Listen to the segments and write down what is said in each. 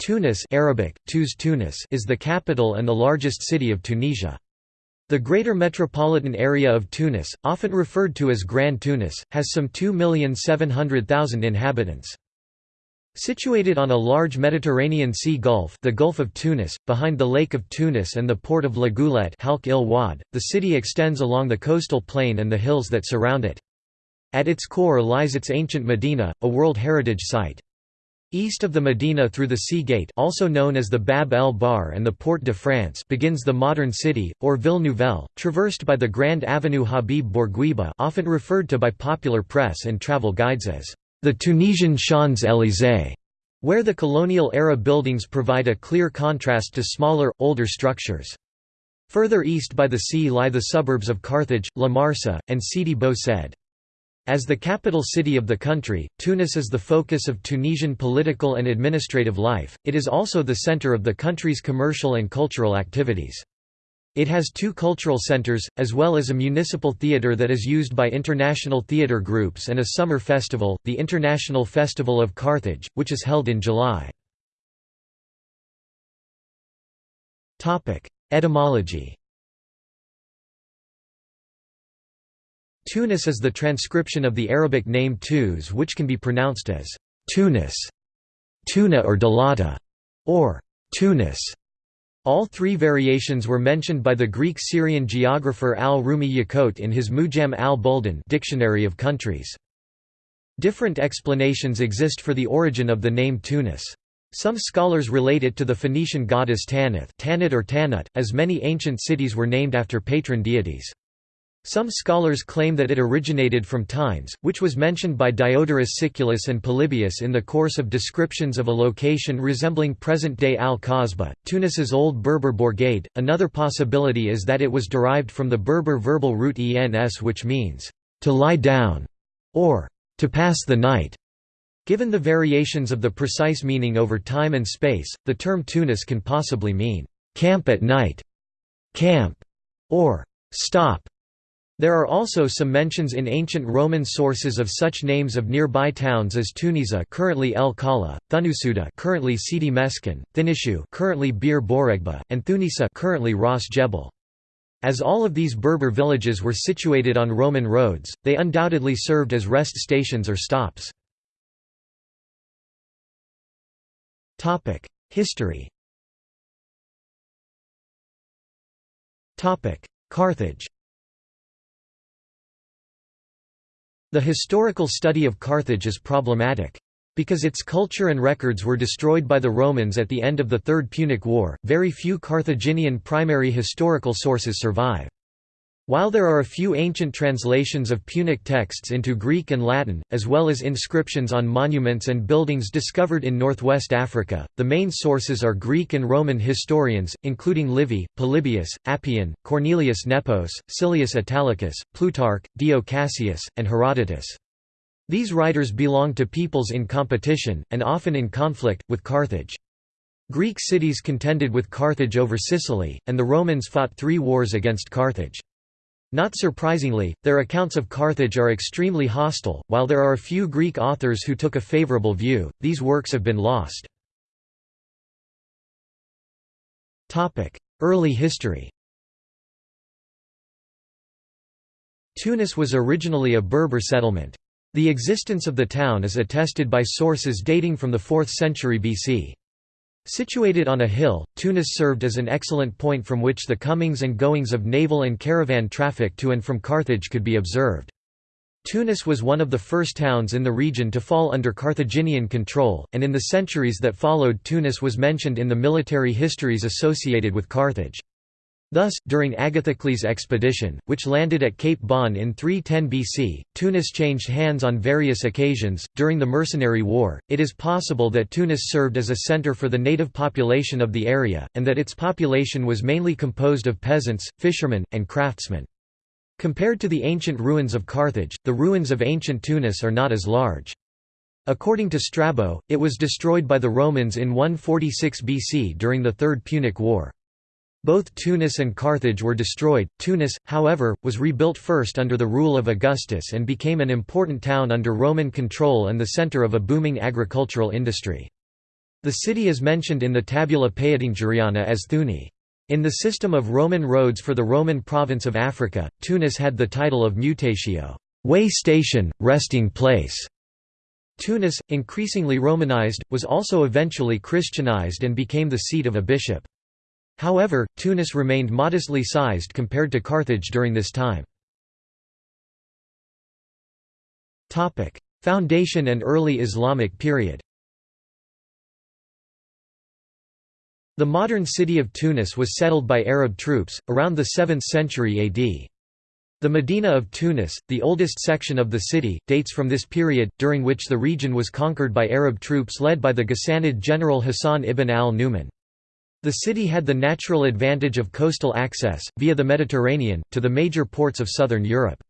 Tunis Arabic, Tuz Tunis is the capital and the largest city of Tunisia. The greater metropolitan area of Tunis, often referred to as Grand Tunis, has some 2,700,000 inhabitants. Situated on a large Mediterranean Sea Gulf the Gulf of Tunis, behind the Lake of Tunis and the port of La Goulette the city extends along the coastal plain and the hills that surround it. At its core lies its ancient Medina, a World Heritage Site. East of the Medina through the Sea Gate also known as the Bab el Bhar and the Porte de France begins the modern city, or Ville Nouvelle, traversed by the Grand Avenue Habib Bourguiba often referred to by popular press and travel guides as the Tunisian Champs-Élysées, where the colonial-era buildings provide a clear contrast to smaller, older structures. Further east by the sea lie the suburbs of Carthage, La Marsa, and Sidi Bou Said. As the capital city of the country, Tunis is the focus of Tunisian political and administrative life, it is also the center of the country's commercial and cultural activities. It has two cultural centers, as well as a municipal theatre that is used by international theatre groups and a summer festival, the International Festival of Carthage, which is held in July. Etymology Tunis is the transcription of the Arabic name Tuz which can be pronounced as Tunis, Tuna or Dalata, or Tunis. All three variations were mentioned by the Greek-Syrian geographer al-Rumi Yaqut in his Mujam al-Buldan Dictionary of Countries. Different explanations exist for the origin of the name Tunis. Some scholars relate it to the Phoenician goddess Tanith Tanit or Tanut, as many ancient cities were named after patron deities. Some scholars claim that it originated from Tynes, which was mentioned by Diodorus Siculus and Polybius in the course of descriptions of a location resembling present-day Al-Qasba, Tunis's old Berber bourgade. Another possibility is that it was derived from the Berber verbal root ens which means, to lie down, or to pass the night. Given the variations of the precise meaning over time and space, the term Tunis can possibly mean, camp at night, camp, or stop. There are also some mentions in ancient Roman sources of such names of nearby towns as Tunisa currently El Kala, Thunusuda currently Sidi Meskin, Thinishu currently Bir Bouregba, and Thunisa currently Ras Jebel. As all of these Berber villages were situated on Roman roads, they undoubtedly served as rest stations or stops. History Carthage The historical study of Carthage is problematic. Because its culture and records were destroyed by the Romans at the end of the Third Punic War, very few Carthaginian primary historical sources survive. While there are a few ancient translations of Punic texts into Greek and Latin, as well as inscriptions on monuments and buildings discovered in northwest Africa, the main sources are Greek and Roman historians, including Livy, Polybius, Appian, Cornelius Nepos, Silius Italicus, Plutarch, Dio Cassius, and Herodotus. These writers belong to peoples in competition, and often in conflict, with Carthage. Greek cities contended with Carthage over Sicily, and the Romans fought three wars against Carthage. Not surprisingly, their accounts of Carthage are extremely hostile. While there are a few Greek authors who took a favorable view, these works have been lost. Topic: Early history. Tunis was originally a Berber settlement. The existence of the town is attested by sources dating from the 4th century BC. Situated on a hill, Tunis served as an excellent point from which the comings and goings of naval and caravan traffic to and from Carthage could be observed. Tunis was one of the first towns in the region to fall under Carthaginian control, and in the centuries that followed Tunis was mentioned in the military histories associated with Carthage. Thus, during Agathocles' expedition, which landed at Cape Bon in 310 BC, Tunis changed hands on various occasions. During the Mercenary War, it is possible that Tunis served as a center for the native population of the area, and that its population was mainly composed of peasants, fishermen, and craftsmen. Compared to the ancient ruins of Carthage, the ruins of ancient Tunis are not as large. According to Strabo, it was destroyed by the Romans in 146 BC during the Third Punic War. Both Tunis and Carthage were destroyed. Tunis, however, was rebuilt first under the rule of Augustus and became an important town under Roman control and the center of a booming agricultural industry. The city is mentioned in the Tabula Peutingeriana as Thuni. In the system of Roman roads for the Roman province of Africa, Tunis had the title of mutatio way station, resting place". Tunis, increasingly Romanized, was also eventually Christianized and became the seat of a bishop. However, Tunis remained modestly sized compared to Carthage during this time. Foundation and early Islamic period The modern city of Tunis was settled by Arab troops, around the 7th century AD. The Medina of Tunis, the oldest section of the city, dates from this period, during which the region was conquered by Arab troops led by the Ghassanid general Hassan ibn al-Numan. The city had the natural advantage of coastal access, via the Mediterranean, to the major ports of southern Europe.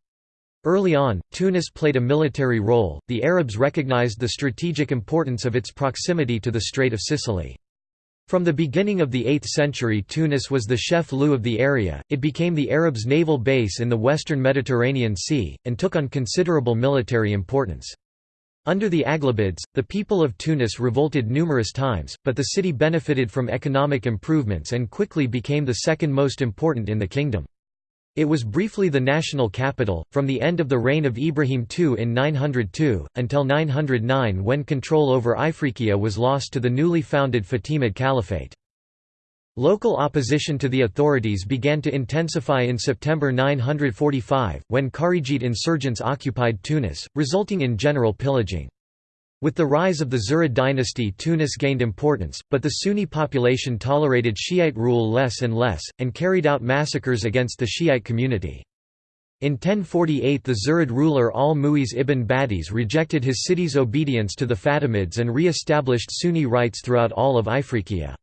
Early on, Tunis played a military role, the Arabs recognized the strategic importance of its proximity to the Strait of Sicily. From the beginning of the 8th century Tunis was the chef-lieu of the area, it became the Arabs' naval base in the western Mediterranean Sea, and took on considerable military importance. Under the Aghlabids, the people of Tunis revolted numerous times, but the city benefited from economic improvements and quickly became the second most important in the kingdom. It was briefly the national capital, from the end of the reign of Ibrahim II in 902, until 909 when control over Ifriqiya was lost to the newly founded Fatimid Caliphate. Local opposition to the authorities began to intensify in September 945, when Kharijite insurgents occupied Tunis, resulting in general pillaging. With the rise of the Zirid dynasty Tunis gained importance, but the Sunni population tolerated Shiite rule less and less, and carried out massacres against the Shiite community. In 1048 the Zirid ruler al-Mu'iz ibn Badis rejected his city's obedience to the Fatimids and re-established Sunni rights throughout all of Ifriqiya.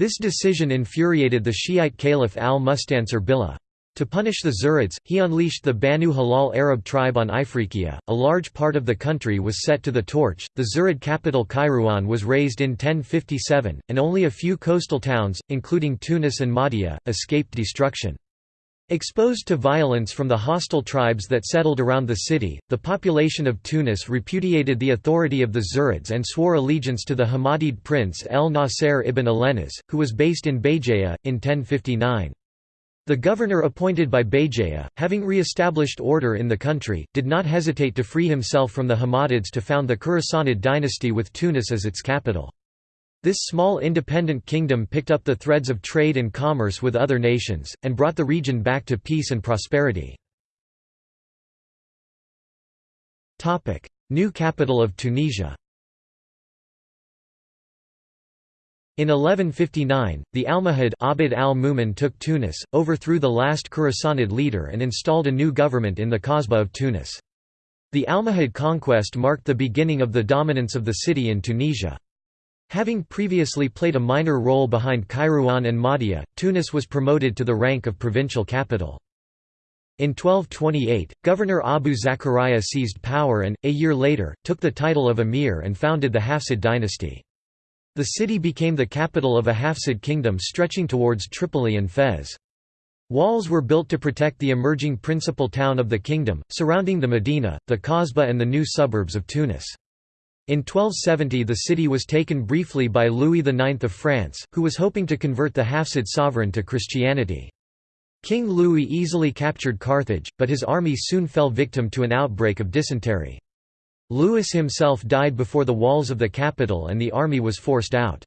This decision infuriated the Shiite caliph al-Mustansir Billah. To punish the Zirids, he unleashed the Banu Hilal Arab tribe on Ifriqiya. A large part of the country was set to the torch. The Zirid capital Kairouan was razed in 1057, and only a few coastal towns, including Tunis and Mahdia, escaped destruction. Exposed to violence from the hostile tribes that settled around the city, the population of Tunis repudiated the authority of the Zirids and swore allegiance to the Hammadid prince El Nasser ibn Alenas, who was based in Béjaïa, in 1059. The governor appointed by Béjaïa, having re-established order in the country, did not hesitate to free himself from the Hammadids to found the Khurasanid dynasty with Tunis as its capital. This small independent kingdom picked up the threads of trade and commerce with other nations, and brought the region back to peace and prosperity. New capital of Tunisia In 1159, the Almohad Abd al took Tunis, overthrew the last Khurasanid leader and installed a new government in the Kasbah of Tunis. The Almohad conquest marked the beginning of the dominance of the city in Tunisia. Having previously played a minor role behind Kairouan and Mahdia, Tunis was promoted to the rank of provincial capital. In 1228, Governor Abu Zakaria seized power and, a year later, took the title of emir and founded the Hafsid dynasty. The city became the capital of a Hafsid kingdom stretching towards Tripoli and Fez. Walls were built to protect the emerging principal town of the kingdom, surrounding the Medina, the Kasbah and the new suburbs of Tunis. In 1270 the city was taken briefly by Louis IX of France, who was hoping to convert the Hafsid sovereign to Christianity. King Louis easily captured Carthage, but his army soon fell victim to an outbreak of dysentery. Louis himself died before the walls of the capital and the army was forced out.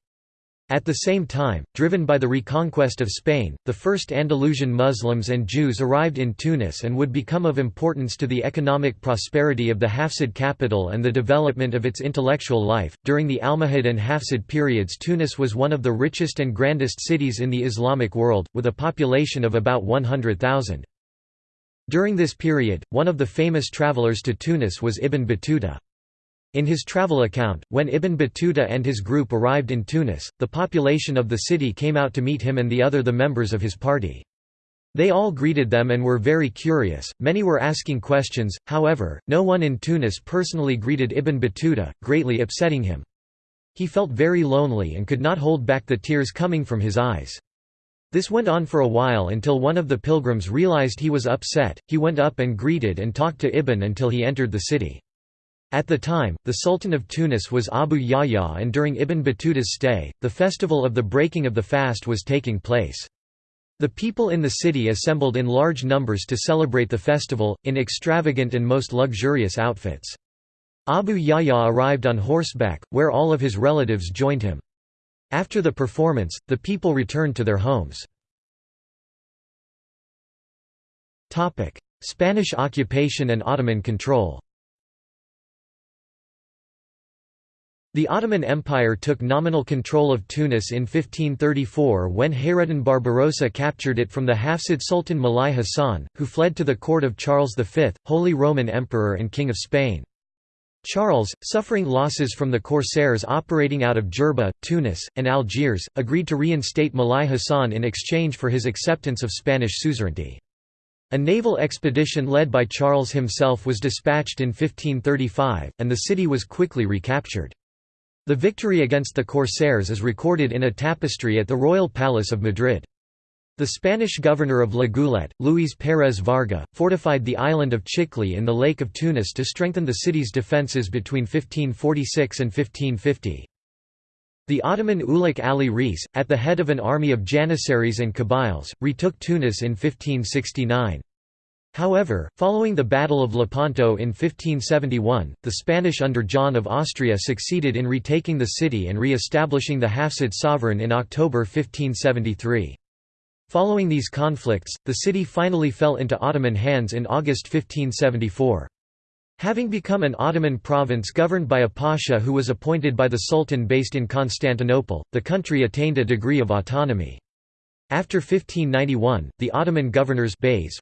At the same time, driven by the reconquest of Spain, the first Andalusian Muslims and Jews arrived in Tunis and would become of importance to the economic prosperity of the Hafsid capital and the development of its intellectual life. During the Almohad and Hafsid periods, Tunis was one of the richest and grandest cities in the Islamic world, with a population of about 100,000. During this period, one of the famous travelers to Tunis was Ibn Battuta. In his travel account, when Ibn Battuta and his group arrived in Tunis, the population of the city came out to meet him and the other the members of his party. They all greeted them and were very curious, many were asking questions, however, no one in Tunis personally greeted Ibn Battuta, greatly upsetting him. He felt very lonely and could not hold back the tears coming from his eyes. This went on for a while until one of the pilgrims realized he was upset, he went up and greeted and talked to Ibn until he entered the city. At the time, the Sultan of Tunis was Abu Yahya and during Ibn Battuta's stay, the festival of the breaking of the fast was taking place. The people in the city assembled in large numbers to celebrate the festival, in extravagant and most luxurious outfits. Abu Yahya arrived on horseback, where all of his relatives joined him. After the performance, the people returned to their homes. Spanish occupation and Ottoman control The Ottoman Empire took nominal control of Tunis in 1534 when Hayreddin Barbarossa captured it from the Hafsid Sultan Mulai Hassan, who fled to the court of Charles V, Holy Roman Emperor and King of Spain. Charles, suffering losses from the corsairs operating out of Jerba, Tunis, and Algiers, agreed to reinstate Mulai Hassan in exchange for his acceptance of Spanish suzerainty. A naval expedition led by Charles himself was dispatched in 1535, and the city was quickly recaptured. The victory against the Corsairs is recorded in a tapestry at the Royal Palace of Madrid. The Spanish governor of La Goulette, Luis Pérez Varga, fortified the island of Chicli in the Lake of Tunis to strengthen the city's defences between 1546 and 1550. The Ottoman Ulik Ali Reis, at the head of an army of Janissaries and Kabyles, retook Tunis in 1569. However, following the Battle of Lepanto in 1571, the Spanish under John of Austria succeeded in retaking the city and re-establishing the Hafsid sovereign in October 1573. Following these conflicts, the city finally fell into Ottoman hands in August 1574. Having become an Ottoman province governed by a pasha who was appointed by the Sultan based in Constantinople, the country attained a degree of autonomy. After 1591, the Ottoman governors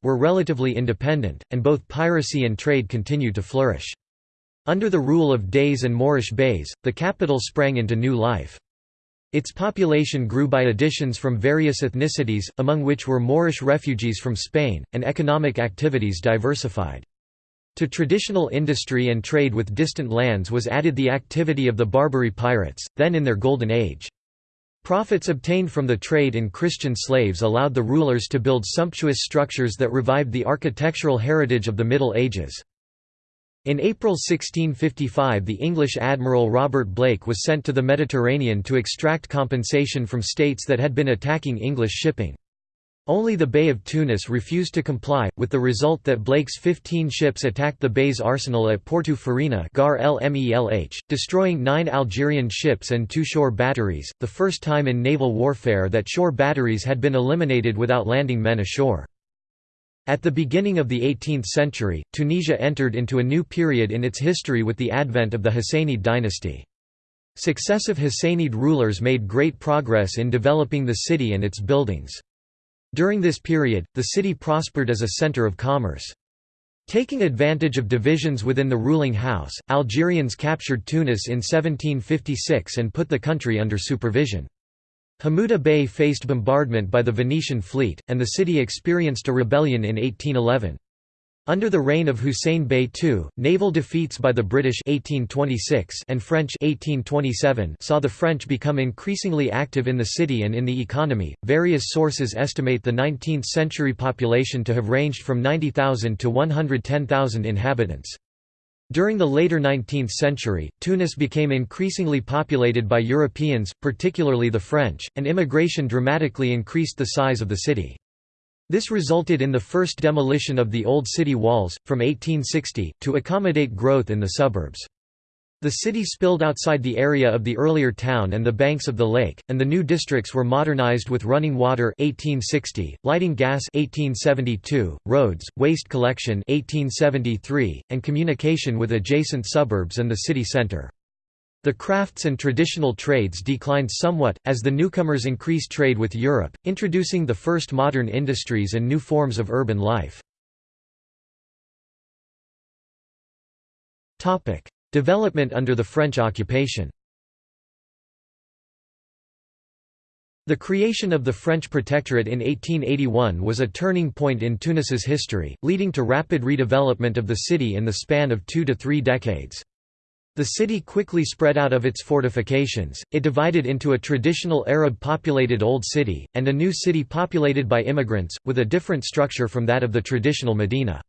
were relatively independent, and both piracy and trade continued to flourish. Under the rule of Deys and Moorish beys, the capital sprang into new life. Its population grew by additions from various ethnicities, among which were Moorish refugees from Spain, and economic activities diversified. To traditional industry and trade with distant lands was added the activity of the Barbary pirates, then in their golden age. Profits obtained from the trade in Christian slaves allowed the rulers to build sumptuous structures that revived the architectural heritage of the Middle Ages. In April 1655 the English admiral Robert Blake was sent to the Mediterranean to extract compensation from states that had been attacking English shipping. Only the Bey of Tunis refused to comply, with the result that Blake's 15 ships attacked the Bey's arsenal at Porto Farina Gar -Lmelh, destroying nine Algerian ships and two shore batteries, the first time in naval warfare that shore batteries had been eliminated without landing men ashore. At the beginning of the 18th century, Tunisia entered into a new period in its history with the advent of the Husainid dynasty. Successive Husainid rulers made great progress in developing the city and its buildings. During this period, the city prospered as a center of commerce. Taking advantage of divisions within the ruling house, Algerians captured Tunis in 1756 and put the country under supervision. Hamouda Bey faced bombardment by the Venetian fleet, and the city experienced a rebellion in 1811. Under the reign of Hussein Bey II, naval defeats by the British 1826 and French 1827 saw the French become increasingly active in the city and in the economy. Various sources estimate the 19th century population to have ranged from 90,000 to 110,000 inhabitants. During the later 19th century, Tunis became increasingly populated by Europeans, particularly the French, and immigration dramatically increased the size of the city. This resulted in the first demolition of the old city walls, from 1860, to accommodate growth in the suburbs. The city spilled outside the area of the earlier town and the banks of the lake, and the new districts were modernized with running water 1860, lighting gas 1872, roads, waste collection 1873, and communication with adjacent suburbs and the city center. The crafts and traditional trades declined somewhat, as the newcomers increased trade with Europe, introducing the first modern industries and new forms of urban life. Development under the French occupation The creation of the French Protectorate in 1881 was a turning point in Tunis's history, leading to rapid redevelopment of the city in the span of two to three decades. The city quickly spread out of its fortifications, it divided into a traditional Arab-populated Old City, and a new city populated by immigrants, with a different structure from that of the traditional Medina.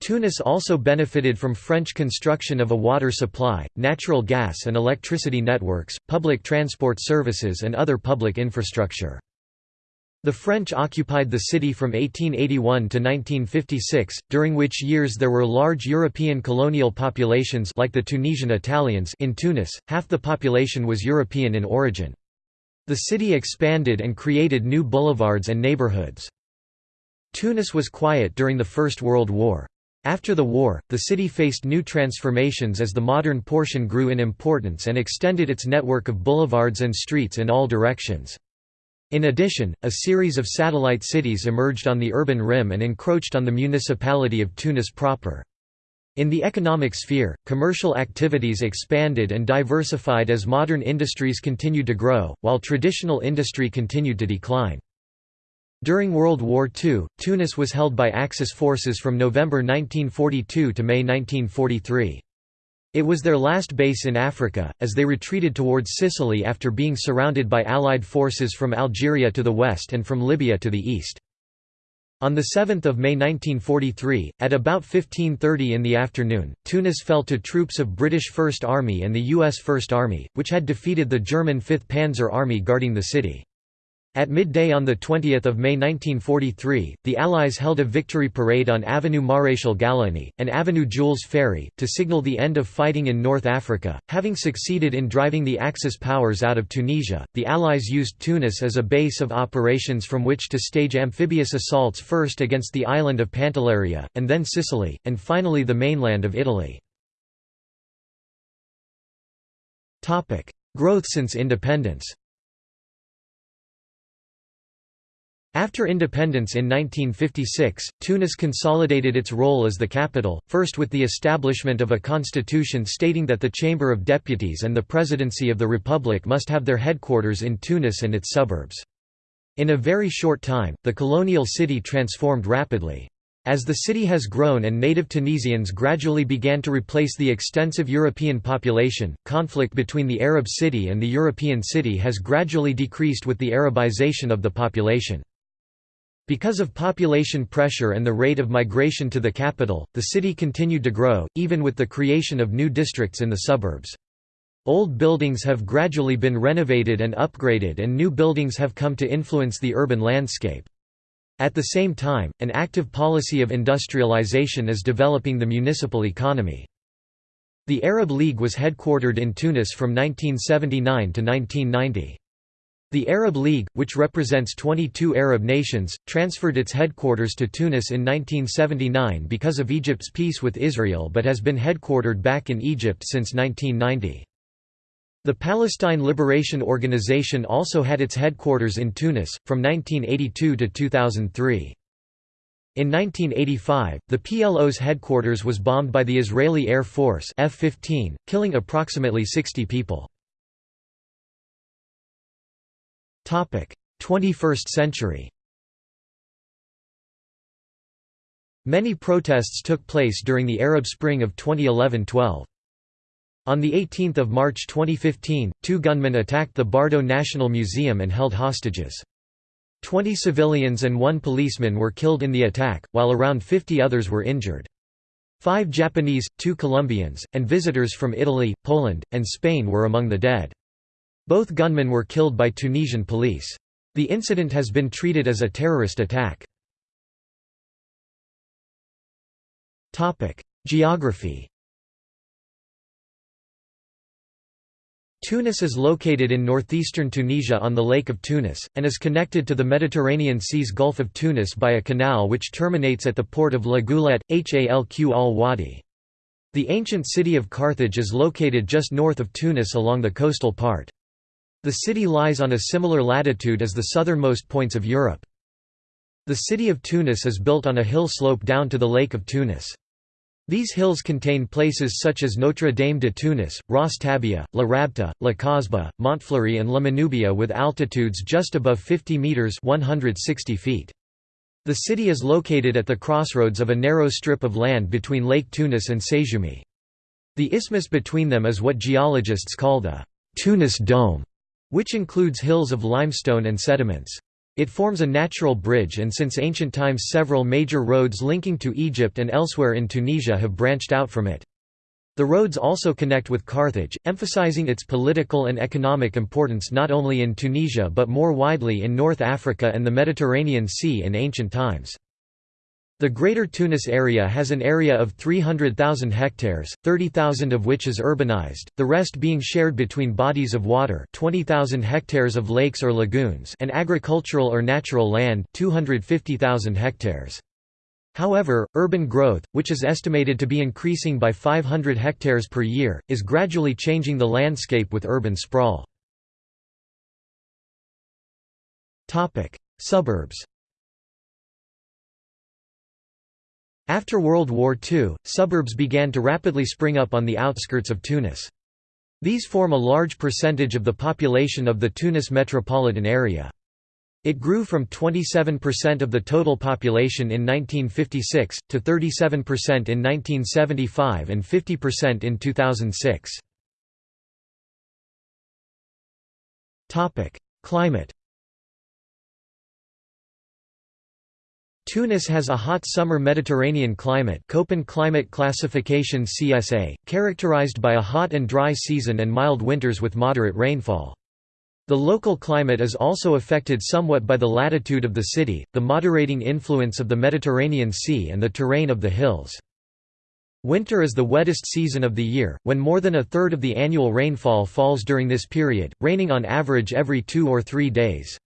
Tunis also benefited from French construction of a water supply, natural gas and electricity networks, public transport services and other public infrastructure. The French occupied the city from 1881 to 1956, during which years there were large European colonial populations like the Tunisian Italians in Tunis, half the population was European in origin. The city expanded and created new boulevards and neighborhoods. Tunis was quiet during the First World War. After the war, the city faced new transformations as the modern portion grew in importance and extended its network of boulevards and streets in all directions. In addition, a series of satellite cities emerged on the urban rim and encroached on the municipality of Tunis proper. In the economic sphere, commercial activities expanded and diversified as modern industries continued to grow, while traditional industry continued to decline. During World War II, Tunis was held by Axis forces from November 1942 to May 1943. It was their last base in Africa, as they retreated towards Sicily after being surrounded by Allied forces from Algeria to the west and from Libya to the east. On 7 May 1943, at about 15.30 in the afternoon, Tunis fell to troops of British First Army and the U.S. First Army, which had defeated the German 5th Panzer Army guarding the city. At midday on 20 May 1943, the Allies held a victory parade on Avenue Maréchal Gallieni, and Avenue Jules Ferry, to signal the end of fighting in North Africa. Having succeeded in driving the Axis powers out of Tunisia, the Allies used Tunis as a base of operations from which to stage amphibious assaults first against the island of Pantelleria, and then Sicily, and finally the mainland of Italy. Growth since independence After independence in 1956, Tunis consolidated its role as the capital, first with the establishment of a constitution stating that the Chamber of Deputies and the Presidency of the Republic must have their headquarters in Tunis and its suburbs. In a very short time, the colonial city transformed rapidly. As the city has grown and native Tunisians gradually began to replace the extensive European population, conflict between the Arab city and the European city has gradually decreased with the Arabization of the population. Because of population pressure and the rate of migration to the capital, the city continued to grow, even with the creation of new districts in the suburbs. Old buildings have gradually been renovated and upgraded and new buildings have come to influence the urban landscape. At the same time, an active policy of industrialization is developing the municipal economy. The Arab League was headquartered in Tunis from 1979 to 1990. The Arab League, which represents 22 Arab nations, transferred its headquarters to Tunis in 1979 because of Egypt's peace with Israel but has been headquartered back in Egypt since 1990. The Palestine Liberation Organization also had its headquarters in Tunis, from 1982 to 2003. In 1985, the PLO's headquarters was bombed by the Israeli Air Force F-15, killing approximately 60 people. 21st century Many protests took place during the Arab Spring of 2011–12. On 18 March 2015, two gunmen attacked the Bardo National Museum and held hostages. Twenty civilians and one policeman were killed in the attack, while around 50 others were injured. Five Japanese, two Colombians, and visitors from Italy, Poland, and Spain were among the dead. Both gunmen were killed by Tunisian police. The incident has been treated as a terrorist attack. Geography Tunis is located in northeastern Tunisia on the Lake of Tunis, and is connected to the Mediterranean Sea's Gulf of Tunis by a canal which terminates at the port of La Goulette, Halq al-Wadi. The ancient city of Carthage is located just north of Tunis along the coastal part. The city lies on a similar latitude as the southernmost points of Europe. The city of Tunis is built on a hill slope down to the Lake of Tunis. These hills contain places such as Notre Dame de Tunis, Ras Tabia, La Rabta, La Kasbah, Montfleury and La Manubia with altitudes just above 50 metres 160 feet. The city is located at the crossroads of a narrow strip of land between Lake Tunis and Sejoumi. The isthmus between them is what geologists call the Tunis Dome which includes hills of limestone and sediments. It forms a natural bridge and since ancient times several major roads linking to Egypt and elsewhere in Tunisia have branched out from it. The roads also connect with Carthage, emphasizing its political and economic importance not only in Tunisia but more widely in North Africa and the Mediterranean Sea in ancient times. The Greater Tunis area has an area of 300,000 hectares, 30,000 of which is urbanized, the rest being shared between bodies of water 20,000 hectares of lakes or lagoons and agricultural or natural land 250,000 hectares. However, urban growth, which is estimated to be increasing by 500 hectares per year, is gradually changing the landscape with urban sprawl. Suburbs After World War II, suburbs began to rapidly spring up on the outskirts of Tunis. These form a large percentage of the population of the Tunis metropolitan area. It grew from 27% of the total population in 1956, to 37% in 1975 and 50% in 2006. Climate Tunis has a hot summer Mediterranean climate Köppen climate classification CSA, characterized by a hot and dry season and mild winters with moderate rainfall. The local climate is also affected somewhat by the latitude of the city, the moderating influence of the Mediterranean Sea and the terrain of the hills. Winter is the wettest season of the year, when more than a third of the annual rainfall falls during this period, raining on average every two or three days.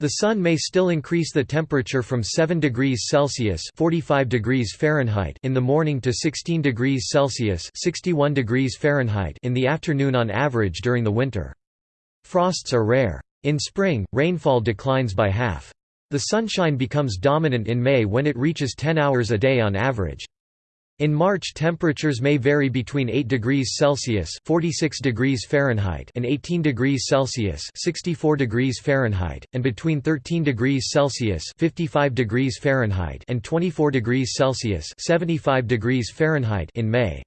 The sun may still increase the temperature from 7 degrees Celsius (45 degrees Fahrenheit) in the morning to 16 degrees Celsius (61 degrees Fahrenheit) in the afternoon on average during the winter. Frosts are rare. In spring, rainfall declines by half. The sunshine becomes dominant in May when it reaches 10 hours a day on average. In March temperatures may vary between 8 degrees Celsius 46 degrees Fahrenheit and 18 degrees Celsius 64 degrees Fahrenheit, and between 13 degrees Celsius 55 degrees Fahrenheit and 24 degrees Celsius 75 degrees Fahrenheit in May.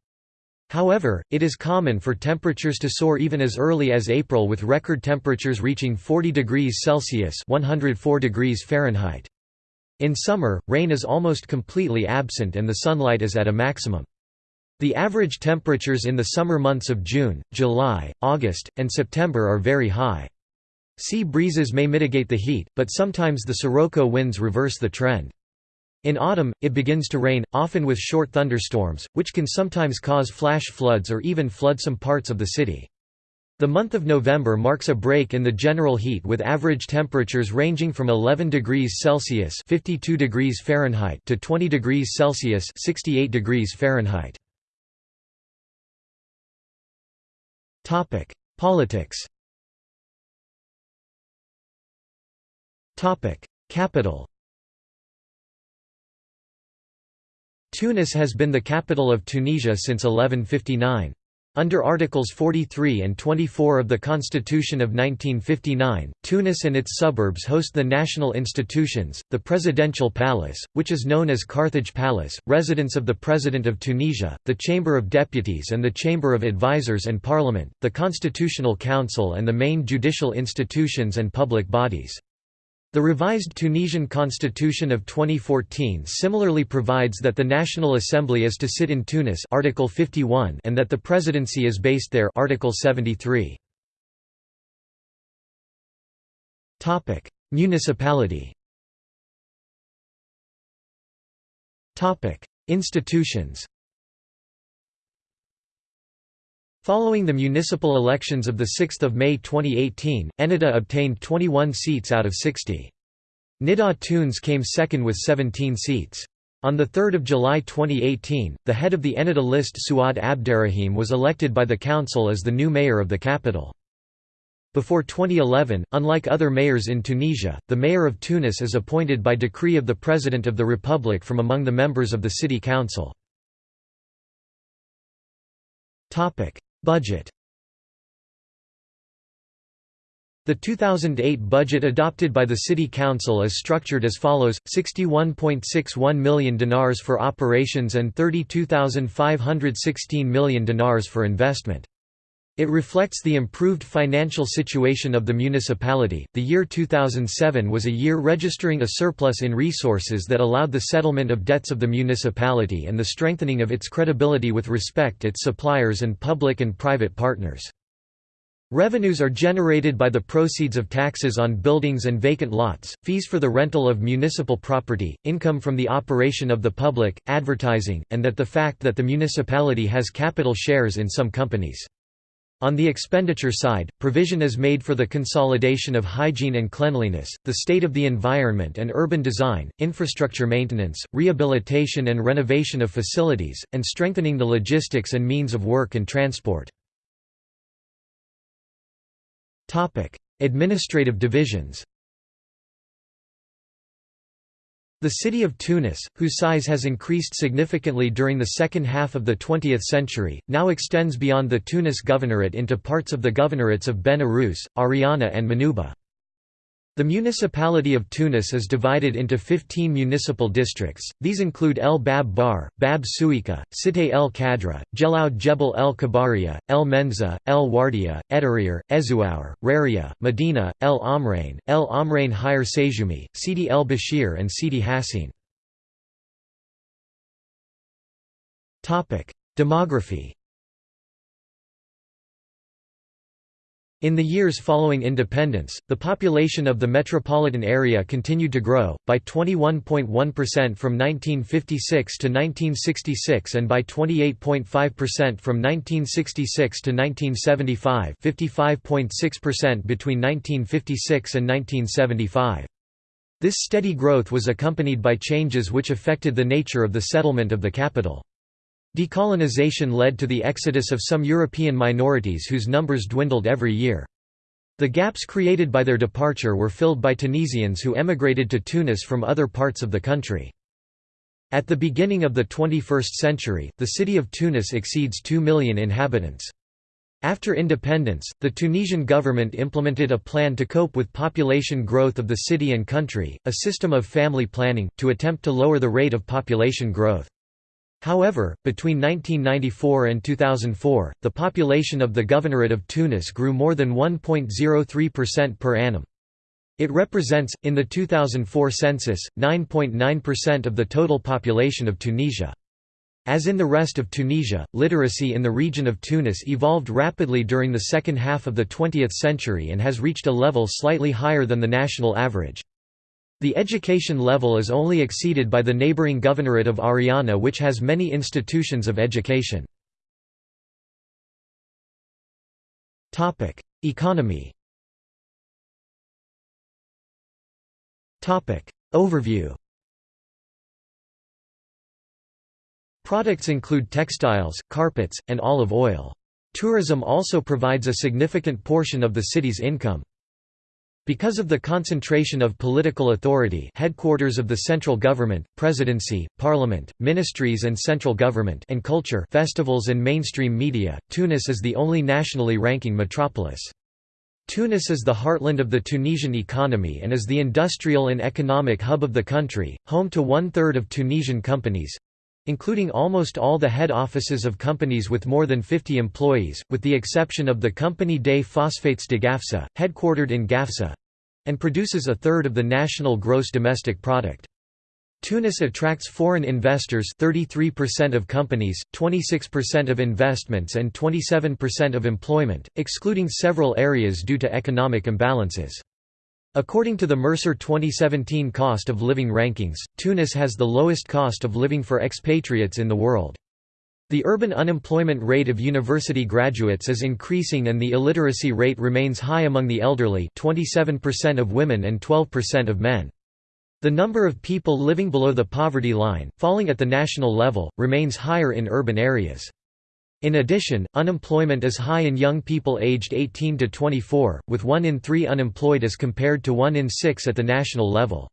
However, it is common for temperatures to soar even as early as April with record temperatures reaching 40 degrees Celsius 104 degrees Fahrenheit. In summer, rain is almost completely absent and the sunlight is at a maximum. The average temperatures in the summer months of June, July, August, and September are very high. Sea breezes may mitigate the heat, but sometimes the sirocco winds reverse the trend. In autumn, it begins to rain, often with short thunderstorms, which can sometimes cause flash floods or even flood some parts of the city. The month of November marks a break in the general heat with average temperatures ranging from 11 degrees Celsius (52 degrees Fahrenheit) to 20 degrees Celsius (68 degrees Fahrenheit). Topic: Politics. Topic: Capital. Tunis has been the capital of Tunisia since 1159. Under Articles 43 and 24 of the Constitution of 1959, Tunis and its suburbs host the national institutions, the Presidential Palace, which is known as Carthage Palace, residence of the President of Tunisia, the Chamber of Deputies and the Chamber of Advisers and Parliament, the Constitutional Council and the main judicial institutions and public bodies. The revised Tunisian constitution of 2014 similarly provides that the National Assembly is to sit in Tunis Article 51 and that the presidency is based there Article 73. Topic: Municipality. Topic: Institutions. Following the municipal elections of 6 May 2018, Ennahda obtained 21 seats out of 60. Nidaa Tounes came second with 17 seats. On 3 July 2018, the head of the Ennahda list Souad Abderrahim was elected by the council as the new mayor of the capital. Before 2011, unlike other mayors in Tunisia, the mayor of Tunis is appointed by decree of the President of the Republic from among the members of the city council. Budget The 2008 budget adopted by the City Council is structured as follows, 61.61 million dinars for operations and 32,516 million dinars for investment. It reflects the improved financial situation of the municipality. The year 2007 was a year registering a surplus in resources that allowed the settlement of debts of the municipality and the strengthening of its credibility with respect its suppliers and public and private partners. Revenues are generated by the proceeds of taxes on buildings and vacant lots, fees for the rental of municipal property, income from the operation of the public, advertising, and that the fact that the municipality has capital shares in some companies. On the expenditure side, provision is made for the consolidation of hygiene and cleanliness, the state of the environment and urban design, infrastructure maintenance, rehabilitation and renovation of facilities, and strengthening the logistics and means of work and transport. Administrative divisions the city of Tunis, whose size has increased significantly during the second half of the 20th century, now extends beyond the Tunis governorate into parts of the governorates of Ben Arous, Ariana and Manouba. The municipality of Tunis is divided into 15 municipal districts, these include El Bab Bar, Bab Souika, Cité El Khadra, Jelaud Jebel El Kabaria, El Menzah, El Wardia, Edarir, Ezouar, Raria, Medina, El Amrain, El Amrain Higher Sejumi, Sidi El Bashir and Sidi Hassine. Demography In the years following independence, the population of the metropolitan area continued to grow, by 21.1% from 1956 to 1966 and by 28.5% from 1966 to 1975 55.6% between 1956 and 1975. This steady growth was accompanied by changes which affected the nature of the settlement of the capital. Decolonization led to the exodus of some European minorities whose numbers dwindled every year. The gaps created by their departure were filled by Tunisians who emigrated to Tunis from other parts of the country. At the beginning of the 21st century, the city of Tunis exceeds 2 million inhabitants. After independence, the Tunisian government implemented a plan to cope with population growth of the city and country, a system of family planning, to attempt to lower the rate of population growth. However, between 1994 and 2004, the population of the Governorate of Tunis grew more than 1.03% per annum. It represents, in the 2004 census, 9.9% of the total population of Tunisia. As in the rest of Tunisia, literacy in the region of Tunis evolved rapidly during the second half of the 20th century and has reached a level slightly higher than the national average. The education level is only exceeded by the neighboring governorate of Ariana which has many institutions of education. Economy Overview Products include textiles, carpets, and olive oil. Tourism also provides a significant portion of the city's income. Because of the concentration of political authority headquarters of the central government, presidency, parliament, ministries and central government and culture festivals and mainstream media, Tunis is the only nationally ranking metropolis. Tunis is the heartland of the Tunisian economy and is the industrial and economic hub of the country, home to one-third of Tunisian companies, including almost all the head offices of companies with more than 50 employees, with the exception of the Compagnie des Phosphates de Gafsa, headquartered in Gafsa and produces a third of the national gross domestic product. Tunis attracts foreign investors 33% of companies, 26% of investments and 27% of employment, excluding several areas due to economic imbalances. According to the Mercer 2017 Cost of Living Rankings, Tunis has the lowest cost of living for expatriates in the world. The urban unemployment rate of university graduates is increasing and the illiteracy rate remains high among the elderly 27% of women and 12% of men. The number of people living below the poverty line, falling at the national level, remains higher in urban areas. In addition, unemployment is high in young people aged 18 to 24, with 1 in 3 unemployed as compared to 1 in 6 at the national level.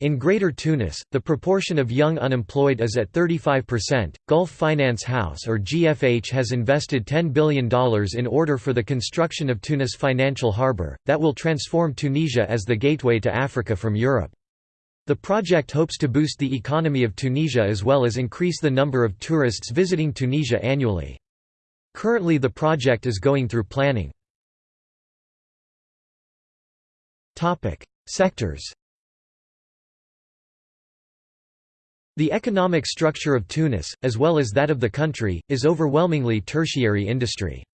In Greater Tunis, the proportion of young unemployed is at 35%. Gulf Finance House or GFH has invested $10 billion in order for the construction of Tunis Financial Harbour, that will transform Tunisia as the gateway to Africa from Europe. The project hopes to boost the economy of Tunisia as well as increase the number of tourists visiting Tunisia annually. Currently the project is going through planning. Sectors The economic structure of Tunis, as well as that of the country, is overwhelmingly tertiary industry.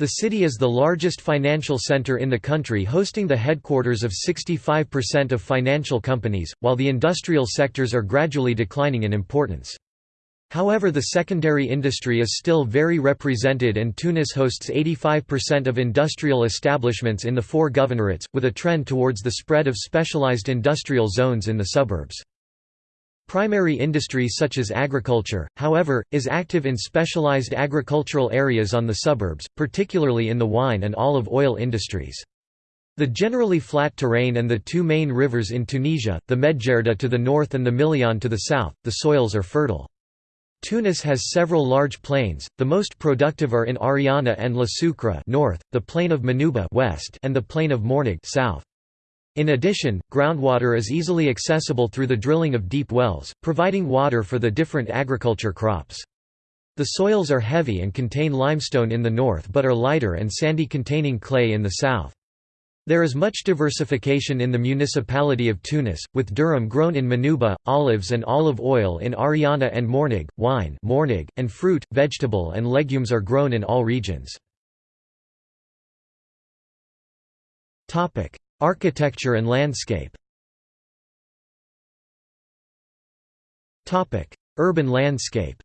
The city is the largest financial center in the country hosting the headquarters of 65% of financial companies, while the industrial sectors are gradually declining in importance. However the secondary industry is still very represented and Tunis hosts 85% of industrial establishments in the four governorates, with a trend towards the spread of specialized industrial zones in the suburbs. Primary industry such as agriculture, however, is active in specialized agricultural areas on the suburbs, particularly in the wine and olive oil industries. The generally flat terrain and the two main rivers in Tunisia, the Medjerda to the north and the Miliane to the south, the soils are fertile. Tunis has several large plains, the most productive are in Ariana and La Soukra north, the plain of Manouba west, and the plain of Mornag south. In addition, groundwater is easily accessible through the drilling of deep wells, providing water for the different agriculture crops. The soils are heavy and contain limestone in the north but are lighter and sandy containing clay in the south. There is much diversification in the municipality of Tunis, with durum grown in Manouba, olives and olive oil in Ariana and Mornag, wine Mornag, and fruit, vegetable and legumes are grown in all regions. Architecture and landscape. Urban landscape.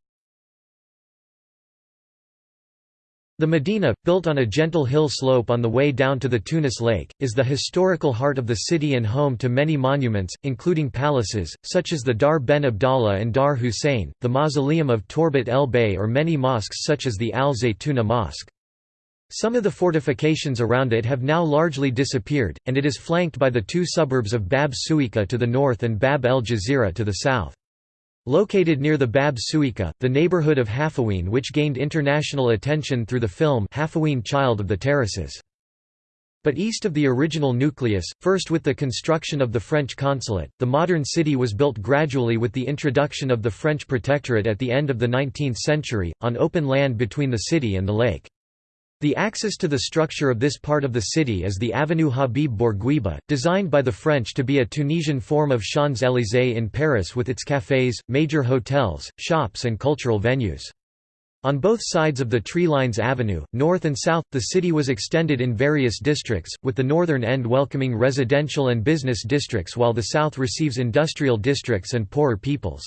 The Medina, built on a gentle hill slope on the way down to the Tunis Lake, is the historical heart of the city and home to many monuments, including palaces, such as the Dar Ben Abdallah and Dar Hussein, the mausoleum of Torbat el Bey or many mosques such as the Al Zaytuna Mosque. Some of the fortifications around it have now largely disappeared, and it is flanked by the two suburbs of Bab Souika to the north and Bab el Jazira to the south. Located near the Bab Souika, the neighborhood of Halfaouine which gained international attention through the film Halfaouine Child of the Terraces. But east of the original nucleus, first with the construction of the French consulate, the modern city was built gradually with the introduction of the French protectorate at the end of the 19th century, on open land between the city and the lake. The axis to the structure of this part of the city is the Avenue Habib Bourguiba, designed by the French to be a Tunisian form of Champs-Élysées in Paris with its cafés, major hotels, shops and cultural venues. On both sides of the Tree Lines Avenue, north and south, the city was extended in various districts, with the northern end welcoming residential and business districts while the south receives industrial districts and poorer peoples.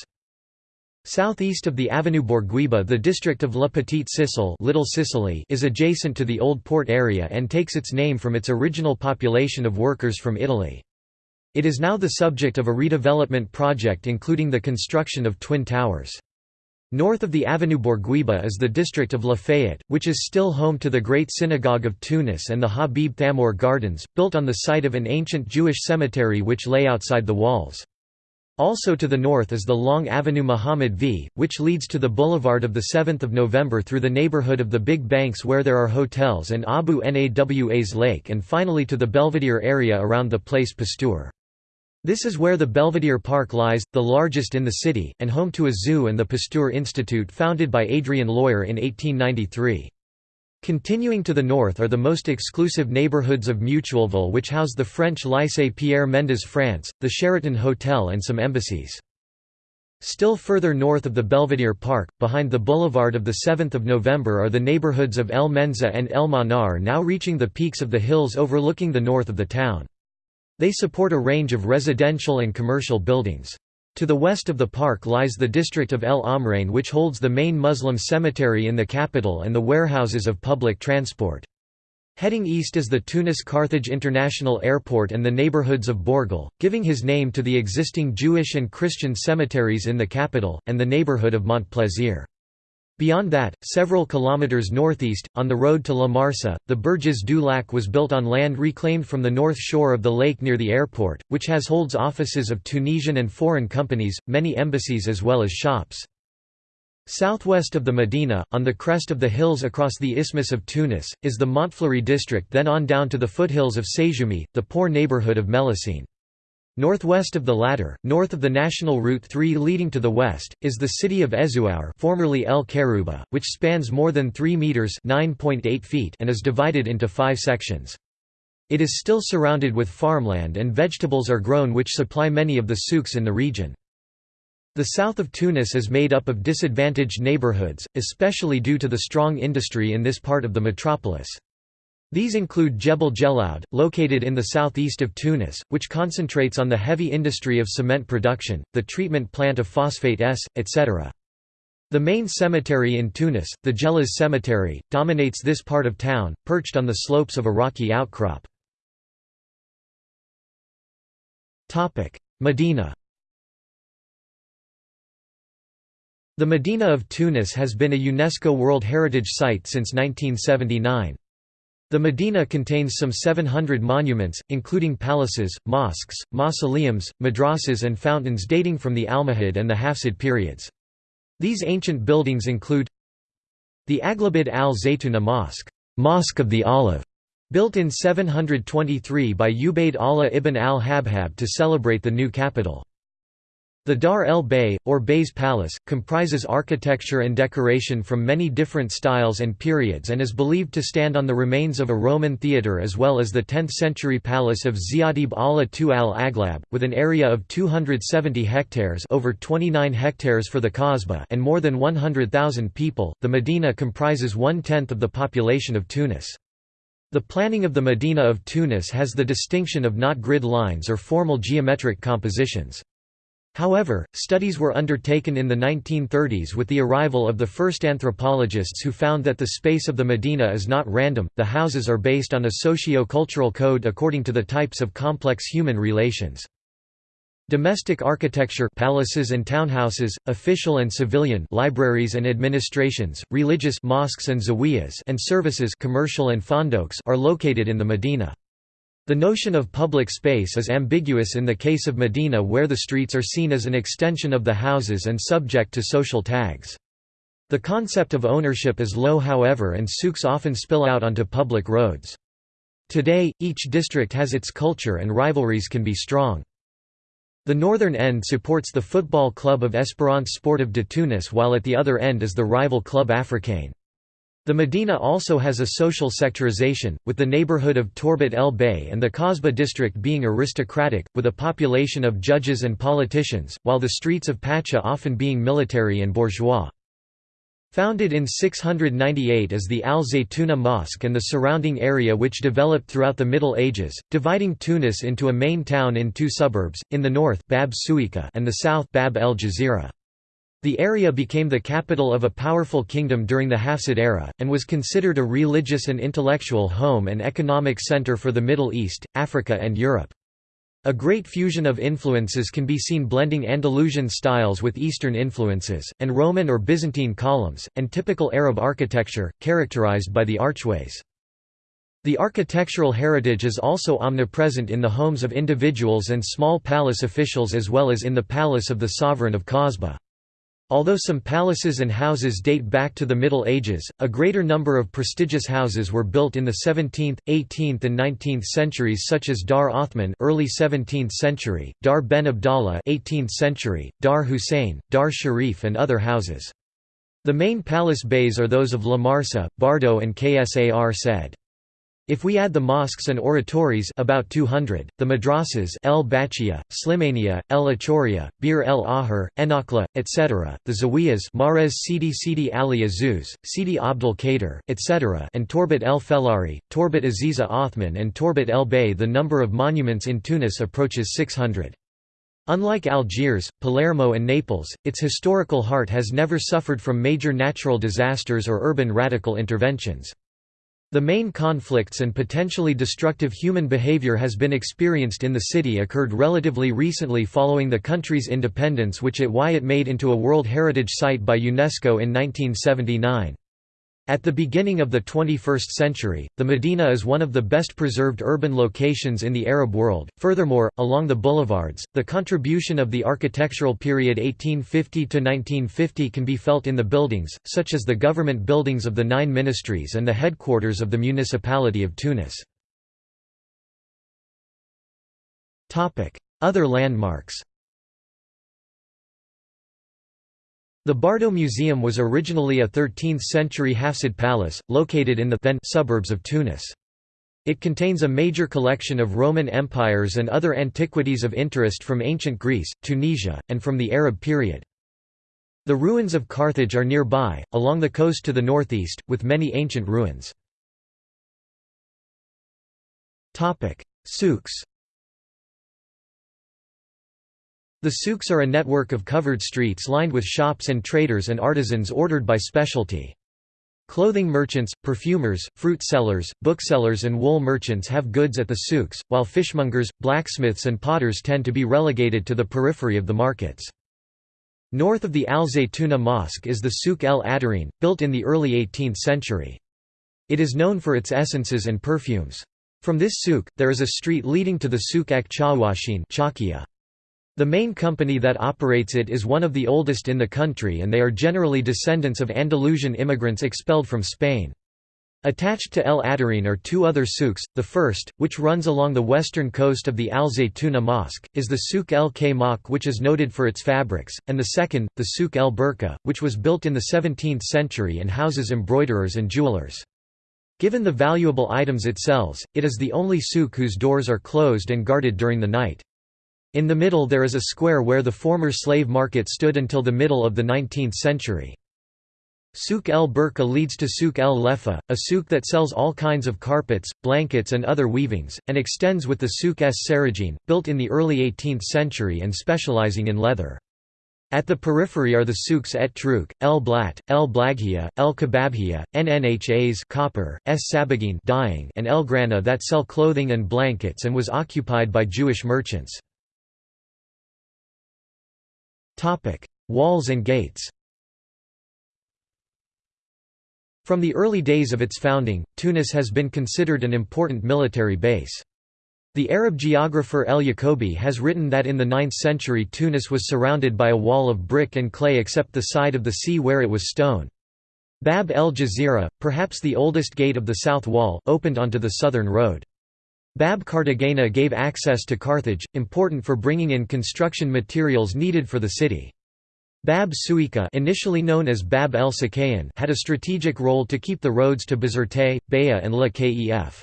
Southeast of the Avenue Bourguiba the district of La Petite Sicile Little Sicily is adjacent to the old port area and takes its name from its original population of workers from Italy. It is now the subject of a redevelopment project including the construction of twin towers. North of the Avenue Bourguiba is the district of Lafayette, which is still home to the Great Synagogue of Tunis and the Habib Thameur Gardens, built on the site of an ancient Jewish cemetery which lay outside the walls. Also to the north is the long Avenue Muhammad V, which leads to the boulevard of 7 November through the neighborhood of the Big Banks where there are hotels and Abu Nawas Lake and finally to the Belvedere area around the Place Pasteur. This is where the Belvedere Park lies, the largest in the city, and home to a zoo and the Pasteur Institute founded by Adrien Loir in 1893. Continuing to the north are the most exclusive neighborhoods of Mutuelleville which house the French Lycée Pierre Mendès France, the Sheraton Hotel and some embassies. Still further north of the Belvedere Park, behind the boulevard of 7 November are the neighborhoods of El Menzah and El Manar now reaching the peaks of the hills overlooking the north of the town. They support a range of residential and commercial buildings. To the west of the park lies the district of El Amrain which holds the main Muslim cemetery in the capital and the warehouses of public transport. Heading east is the Tunis-Carthage International Airport and the neighborhoods of Borgel, giving his name to the existing Jewish and Christian cemeteries in the capital, and the neighborhood of Montplaisir. Beyond that, several kilometers northeast, on the road to La Marsa, the Berges du Lac was built on land reclaimed from the north shore of the lake near the airport, which has holds offices of Tunisian and foreign companies, many embassies as well as shops. Southwest of the Medina, on the crest of the hills across the Isthmus of Tunis, is the Montfleury district then on down to the foothills of Séjoumi, the poor neighborhood of Mélusine. Northwest of the latter, north of the National Route 3 leading to the west, is the city of Ezuaur formerly El Karouba, which spans more than 3 metres feet and is divided into five sections. It is still surrounded with farmland and vegetables are grown which supply many of the souks in the region. The south of Tunis is made up of disadvantaged neighborhoods, especially due to the strong industry in this part of the metropolis. These include Jebel Jelaud, located in the southeast of Tunis, which concentrates on the heavy industry of cement production, the treatment plant of phosphate S, etc. The main cemetery in Tunis, the Djelaz Cemetery, dominates this part of town, perched on the slopes of a rocky outcrop. Medina The Medina of Tunis has been a UNESCO World Heritage Site since 1979. The Medina contains some 700 monuments, including palaces, mosques, mausoleums, madrasas and fountains dating from the Almohad and the Hafsid periods. These ancient buildings include the Aghlabid al-Zaytuna Mosque, Mosque of the Olive, built in 723 by Ubayd Allah ibn al-Habhab to celebrate the new capital. The Dar el Bey, or Bey's Palace, comprises architecture and decoration from many different styles and periods and is believed to stand on the remains of a Roman theatre as well as the 10th-century palace of Ziadib Allah II al-Aglab, with an area of 270 hectares over 29 hectares for the Kasbah and more than 100,000 people. The Medina comprises one-tenth of the population of Tunis. The planning of the Medina of Tunis has the distinction of not grid lines or formal geometric compositions. However, studies were undertaken in the 1930s with the arrival of the first anthropologists who found that the space of the Medina is not random, the houses are based on a socio-cultural code according to the types of complex human relations. Domestic architecture palaces and townhouses, official and civilian libraries and administrations, religious mosques and zawiyas and services commercial and are located in the Medina. The notion of public space is ambiguous in the case of Medina where the streets are seen as an extension of the houses and subject to social tags. The concept of ownership is low however and souks often spill out onto public roads. Today, each district has its culture and rivalries can be strong. The northern end supports the football club of Espérance Sportive de Tunis while at the other end is the rival Club Africain. The Medina also has a social sectorization, with the neighborhood of Torbat el Bey and the Kasbah district being aristocratic, with a population of judges and politicians, while the streets of Pacha often being military and bourgeois. Founded in 698 as the Al-Zaytuna Mosque and the surrounding area which developed throughout the Middle Ages, dividing Tunis into a main town in two suburbs, in the north Bab Souika and the south Bab el Jazira. The area became the capital of a powerful kingdom during the Hafsid era, and was considered a religious and intellectual home and economic center for the Middle East, Africa and Europe. A great fusion of influences can be seen blending Andalusian styles with Eastern influences, and Roman or Byzantine columns, and typical Arab architecture, characterized by the archways. The architectural heritage is also omnipresent in the homes of individuals and small palace officials as well as in the palace of the sovereign of Kasbah. Although some palaces and houses date back to the Middle Ages, a greater number of prestigious houses were built in the 17th, 18th and 19th centuries such as Dar Othman early 17th century, Dar Ben Abdallah 18th century, Dar Hussein, Dar Sharif and other houses. The main palace bays are those of La Marsa, Bardo and Ksar said. If we add the mosques and oratories about 200, the madrasas El Bachia, Slimania, El Achoria, Bir El Ahar, Enakla, etc., the zawiyas Marez Sidi Sidi Ali Azuz, Sidi Abdul Qadir, etc. and Torbat El Felari, Torbat Aziza Othman and Torbat El Bey the number of monuments in Tunis approaches 600. Unlike Algiers, Palermo and Naples, its historical heart has never suffered from major natural disasters or urban radical interventions. The main conflicts and potentially destructive human behavior has been experienced in the city occurred relatively recently following the country's independence which it why it made into a World Heritage Site by UNESCO in 1979. At the beginning of the 21st century, the Medina is one of the best preserved urban locations in the Arab world. Furthermore, along the boulevards, the contribution of the architectural period 1850 to 1950 can be felt in the buildings, such as the government buildings of the nine ministries and the headquarters of the municipality of Tunis. Topic: Other landmarks The Bardo Museum was originally a 13th-century Hafsid palace, located in the then suburbs of Tunis. It contains a major collection of Roman empires and other antiquities of interest from ancient Greece, Tunisia, and from the Arab period. The ruins of Carthage are nearby, along the coast to the northeast, with many ancient ruins. Souks The souks are a network of covered streets lined with shops and traders and artisans ordered by specialty. Clothing merchants, perfumers, fruit sellers, booksellers and wool merchants have goods at the souks, while fishmongers, blacksmiths and potters tend to be relegated to the periphery of the markets. North of the Al Zaytuna Mosque is the Souk el Adarine, built in the early 18th century. It is known for its essences and perfumes. From this souk, there is a street leading to the Souk ek Chawashin the main company that operates it is one of the oldest in the country and they are generally descendants of Andalusian immigrants expelled from Spain. Attached to El Adarine are two other souks, the first, which runs along the western coast of the Al Zaytuna Mosque, is the Souk el Kaymak which is noted for its fabrics, and the second, the Souk el Burqa, which was built in the 17th century and houses embroiderers and jewelers. Given the valuable items it sells, it is the only souk whose doors are closed and guarded during the night. In the middle there is a square where the former slave market stood until the middle of the 19th century. Souk el Burqa leads to Souk el Lefa, a souk that sells all kinds of carpets, blankets and other weavings, and extends with the Souk es Sarajin, built in the early 18th century and specializing in leather. At the periphery are the souks et Truk, El Blat, El Blaghia, El Kababhia, Nnhas copper, S Sabagin dyeing, and El Grana that sell clothing and blankets and was occupied by Jewish merchants. Topic: Walls and gates. From the early days of its founding, Tunis has been considered an important military base. The Arab geographer El Yacobi has written that in the 9th century Tunis was surrounded by a wall of brick and clay except the side of the sea where it was stone. Bab el Jazira, perhaps the oldest gate of the south wall, opened onto the southern road. Bab Cartagena gave access to Carthage, important for bringing in construction materials needed for the city. Bab Souika initially known as Bab el Sakayan had a strategic role to keep the roads to Bizerte, Baya and La Kef.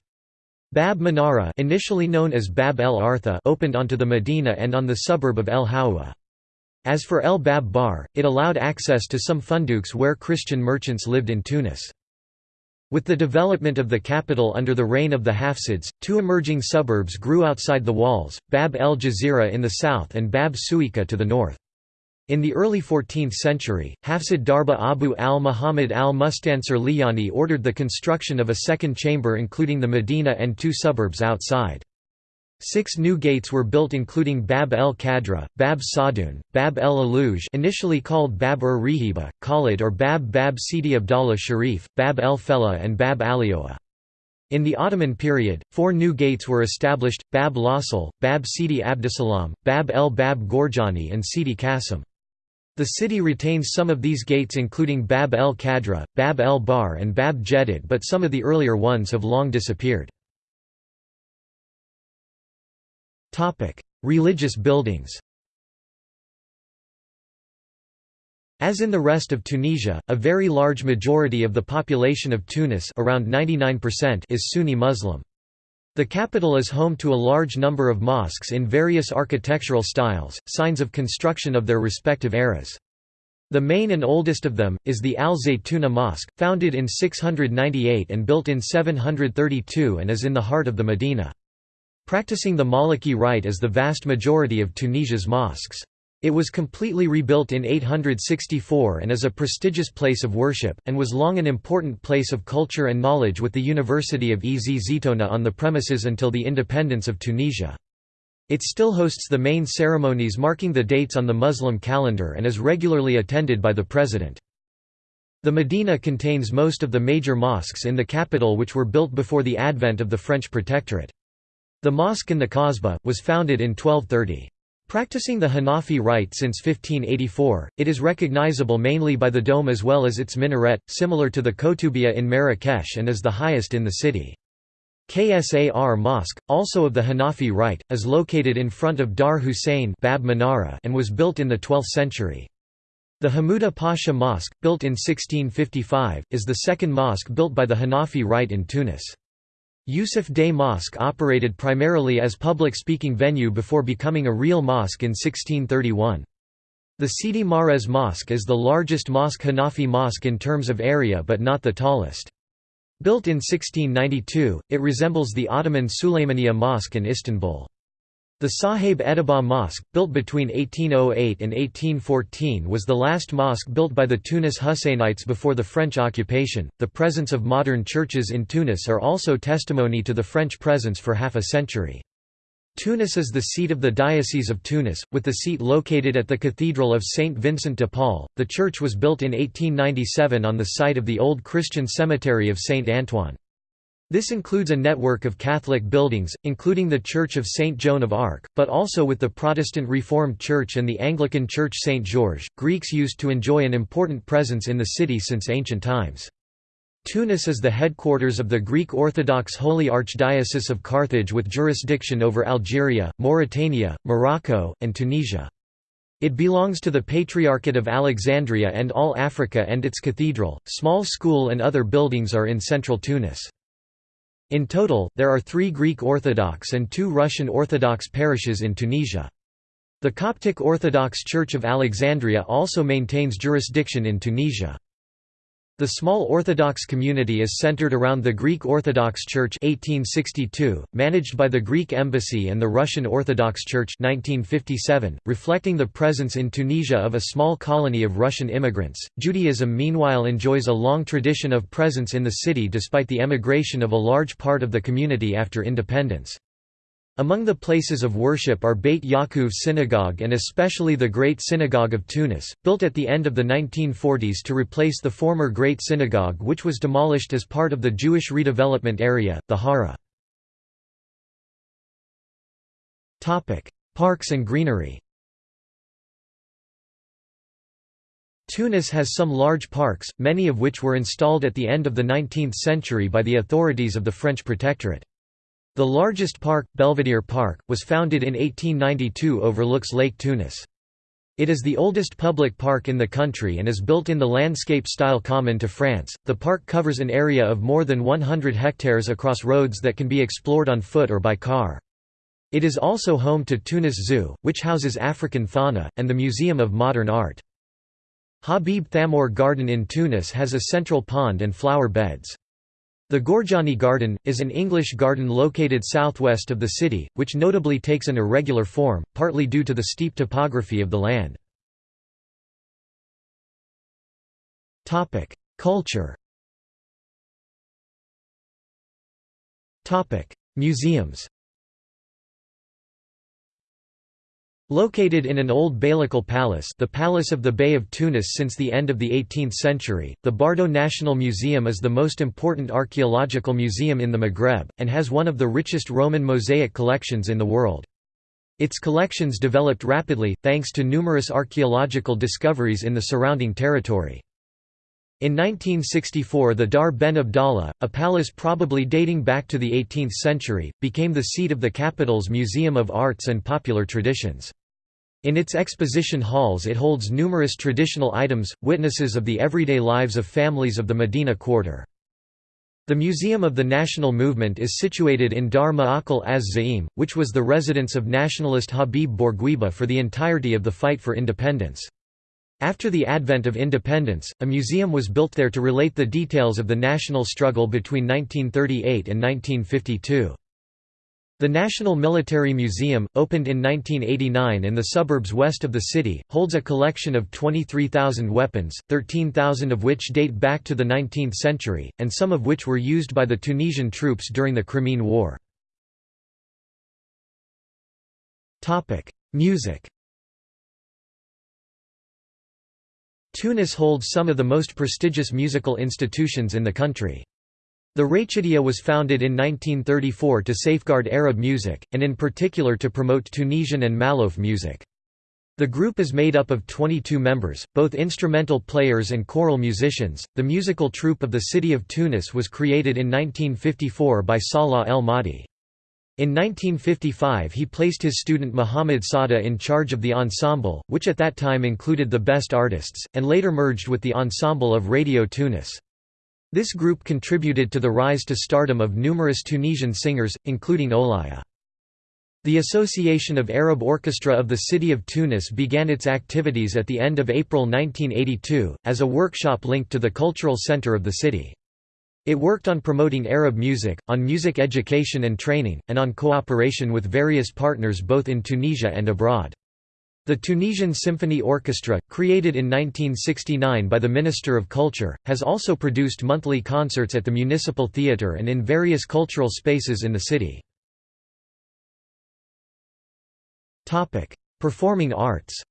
Bab Manara initially known as Bab el Artha opened onto the Medina and on the suburb of El Hawa. As for El Bab Bar, it allowed access to some funduks where Christian merchants lived in Tunis. With the development of the capital under the reign of the Hafsids, two emerging suburbs grew outside the walls, Bab el Jazira in the south and Bab Souika to the north. In the early 14th century, Hafsid Darba Abu al-Muhammad al-Mustansir Liyani ordered the construction of a second chamber including the Medina and two suburbs outside. Six new gates were built including Bab el Khadra, Bab Sadun, Bab el Aluj initially called Bab ur Rihiba, Khalid or Bab Bab Sidi Abdallah Sharif, Bab el Fella and Bab Alioa. In the Ottoman period, four new gates were established, Bab Lasil, Bab Sidi Abdussalam, Bab el Bab Gorjani and Sidi Qasim. The city retains some of these gates including Bab el Khadra, Bab el Bhar and Bab Jedid but some of the earlier ones have long disappeared. Religious buildings As in the rest of Tunisia, a very large majority of the population of Tunis around 99% is Sunni Muslim. The capital is home to a large number of mosques in various architectural styles, signs of construction of their respective eras. The main and oldest of them, is the Al Zaytuna Mosque, founded in 698 and built in 732 and is in the heart of the Medina. Practicing the Maliki rite as the vast majority of Tunisia's mosques. It was completely rebuilt in 864 and is a prestigious place of worship, and was long an important place of culture and knowledge with the University of Ez Zitouna on the premises until the independence of Tunisia. It still hosts the main ceremonies marking the dates on the Muslim calendar and is regularly attended by the president. The Medina contains most of the major mosques in the capital which were built before the advent of the French protectorate. The mosque in the Kasbah, was founded in 1230. Practicing the Hanafi rite since 1584, it is recognizable mainly by the dome as well as its minaret, similar to the Koutoubia in Marrakesh and is the highest in the city. Ksar Mosque, also of the Hanafi rite, is located in front of Dar Hussein Bab Manara and was built in the 12th century. The Hamuda Pasha Mosque, built in 1655, is the second mosque built by the Hanafi rite in Tunis. Yusuf Dey Mosque operated primarily as public speaking venue before becoming a real mosque in 1631. The Sidi Mahrez Mosque is the largest mosque Hanafi mosque in terms of area but not the tallest. Built in 1692, it resembles the Ottoman Suleymaniye Mosque in Istanbul. The Sahib Edaba Mosque, built between 1808 and 1814, was the last mosque built by the Tunis Husseinites before the French occupation. The presence of modern churches in Tunis are also testimony to the French presence for half a century. Tunis is the seat of the Diocese of Tunis, with the seat located at the Cathedral of Saint Vincent de Paul. The church was built in 1897 on the site of the old Christian cemetery of Saint Antoine. This includes a network of Catholic buildings, including the Church of Saint Joan of Arc, but also with the Protestant Reformed Church and the Anglican Church Saint George. Greeks used to enjoy an important presence in the city since ancient times. Tunis is the headquarters of the Greek Orthodox Holy Archdiocese of Carthage with jurisdiction over Algeria, Mauritania, Morocco, and Tunisia. It belongs to the Patriarchate of Alexandria and all Africa and its cathedral, small school and other buildings are in central Tunis. In total, there are three Greek Orthodox and two Russian Orthodox parishes in Tunisia. The Coptic Orthodox Church of Alexandria also maintains jurisdiction in Tunisia. The small Orthodox community is centered around the Greek Orthodox Church 1862, managed by the Greek Embassy and the Russian Orthodox Church 1957, reflecting the presence in Tunisia of a small colony of Russian immigrants. Judaism meanwhile enjoys a long tradition of presence in the city despite the emigration of a large part of the community after independence. Among the places of worship are Beit Yaakov Synagogue and especially the Great Synagogue of Tunis, built at the end of the 1940s to replace the former Great Synagogue which was demolished as part of the Jewish redevelopment area, the Hara. Parks and greenery Tunis has some large parks, many of which were installed at the end of the 19th century by the authorities of the French Protectorate. The largest park, Belvedere Park, was founded in 1892 overlooks Lake Tunis. It is the oldest public park in the country and is built in the landscape-style common to France. The park covers an area of more than 100 hectares across roads that can be explored on foot or by car. It is also home to Tunis Zoo, which houses African fauna, and the Museum of Modern Art. Habib Thameur Garden in Tunis has a central pond and flower beds. The Gorjani Garden, is an English garden located southwest of the city, which notably takes an irregular form, partly due to the steep topography of the land. Culture Museums Located in an old beylical palace the Palace of the Bey of Tunis since the end of the 18th century, the Bardo National Museum is the most important archaeological museum in the Maghreb, and has one of the richest Roman mosaic collections in the world. Its collections developed rapidly, thanks to numerous archaeological discoveries in the surrounding territory. In 1964 the Dar ben Abdallah, a palace probably dating back to the 18th century, became the seat of the capital's Museum of Arts and Popular Traditions. In its exposition halls it holds numerous traditional items, witnesses of the everyday lives of families of the Medina quarter. The Museum of the National Movement is situated in Dar Ma'akal az-Za'im, which was the residence of nationalist Habib Bourguiba for the entirety of the fight for independence. After the advent of independence, a museum was built there to relate the details of the national struggle between 1938 and 1952. The National Military Museum, opened in 1989 in the suburbs west of the city, holds a collection of 23,000 weapons, 13,000 of which date back to the 19th century, and some of which were used by the Tunisian troops during the Crimean War. Music Tunis holds some of the most prestigious musical institutions in the country. The Rachidia was founded in 1934 to safeguard Arab music, and in particular to promote Tunisian and Malouf music. The group is made up of 22 members, both instrumental players and choral musicians. The musical troupe of the city of Tunis was created in 1954 by Salah El Mahdi. In 1955 he placed his student Muhammad Sada in charge of the ensemble, which at that time included the best artists, and later merged with the ensemble of Radio Tunis. This group contributed to the rise to stardom of numerous Tunisian singers, including Olaya. The Association of Arab Orchestra of the City of Tunis began its activities at the end of April 1982, as a workshop linked to the cultural center of the city. It worked on promoting Arab music, on music education and training, and on cooperation with various partners both in Tunisia and abroad. The Tunisian Symphony Orchestra, created in 1969 by the Minister of Culture, has also produced monthly concerts at the Municipal Theatre and in various cultural spaces in the city. Performing arts.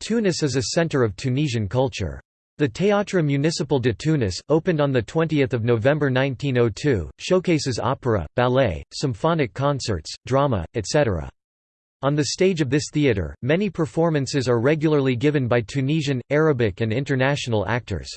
Tunis is a center of Tunisian culture. The Théâtre Municipal de Tunis, opened on 20 November 1902, showcases opera, ballet, symphonic concerts, drama, etc. On the stage of this theatre, many performances are regularly given by Tunisian, Arabic and international actors.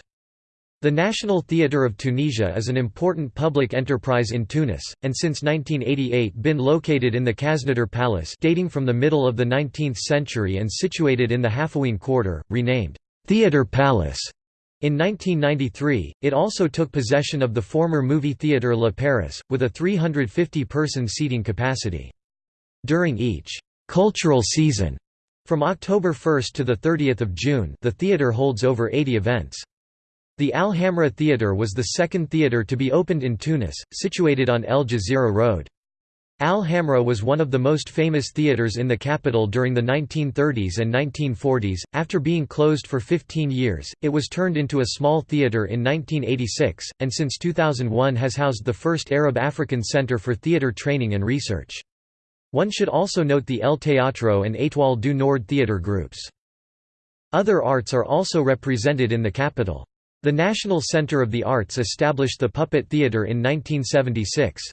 The National Theatre of Tunisia is an important public enterprise in Tunis, and since 1988 been located in the Khaznadar Palace dating from the middle of the 19th century and situated in the Halfaouine Quarter, renamed, "'Theatre Palace' In 1993, it also took possession of the former movie theatre La Paris, with a 350-person seating capacity. During each «cultural season» from October 1 to 30 June the theatre holds over 80 events. The Al Hamra Theatre was the second theatre to be opened in Tunis, situated on El Jazeera Road. Al Hamra was one of the most famous theatres in the capital during the 1930s and 1940s. After being closed for 15 years, it was turned into a small theatre in 1986, and since 2001 has housed the first Arab African Centre for Theatre Training and Research. One should also note the El Teatro and Étoile du Nord theatre groups. Other arts are also represented in the capital. The National Centre of the Arts established the Puppet Theatre in 1976.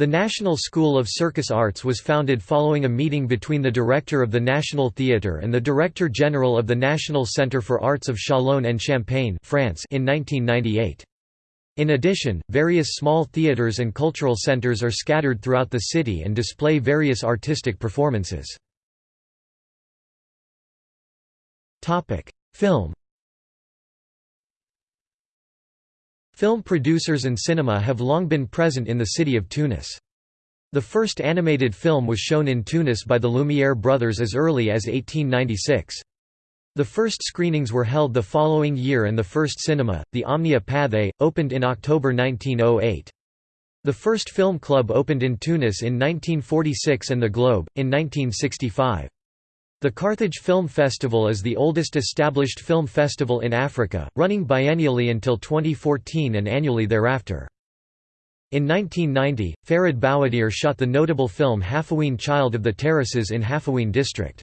The National School of Circus Arts was founded following a meeting between the director of the National Theatre and the Director General of the National Centre for Arts of Chalon and Champagne France in 1998. In addition, various small theatres and cultural centres are scattered throughout the city and display various artistic performances. Film Film producers and cinema have long been present in the city of Tunis. The first animated film was shown in Tunis by the Lumière brothers as early as 1896. The first screenings were held the following year and the first cinema, the Omnia Pathé, opened in October 1908. The first film club opened in Tunis in 1946 and the Globe, in 1965. The Carthage Film Festival is the oldest established film festival in Africa, running biennially until 2014 and annually thereafter. In 1990, Férid Boughedir shot the notable film Halfaouine Child of the Terraces in Halfaouine district.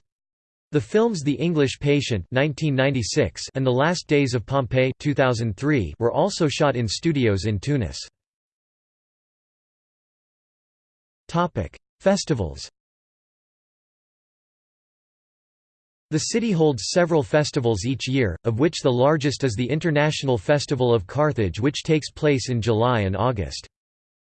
The films The English Patient 1996 and The Last Days of Pompeii 2003 were also shot in studios in Tunis. Festivals The city holds several festivals each year, of which the largest is the International Festival of Carthage which takes place in July and August.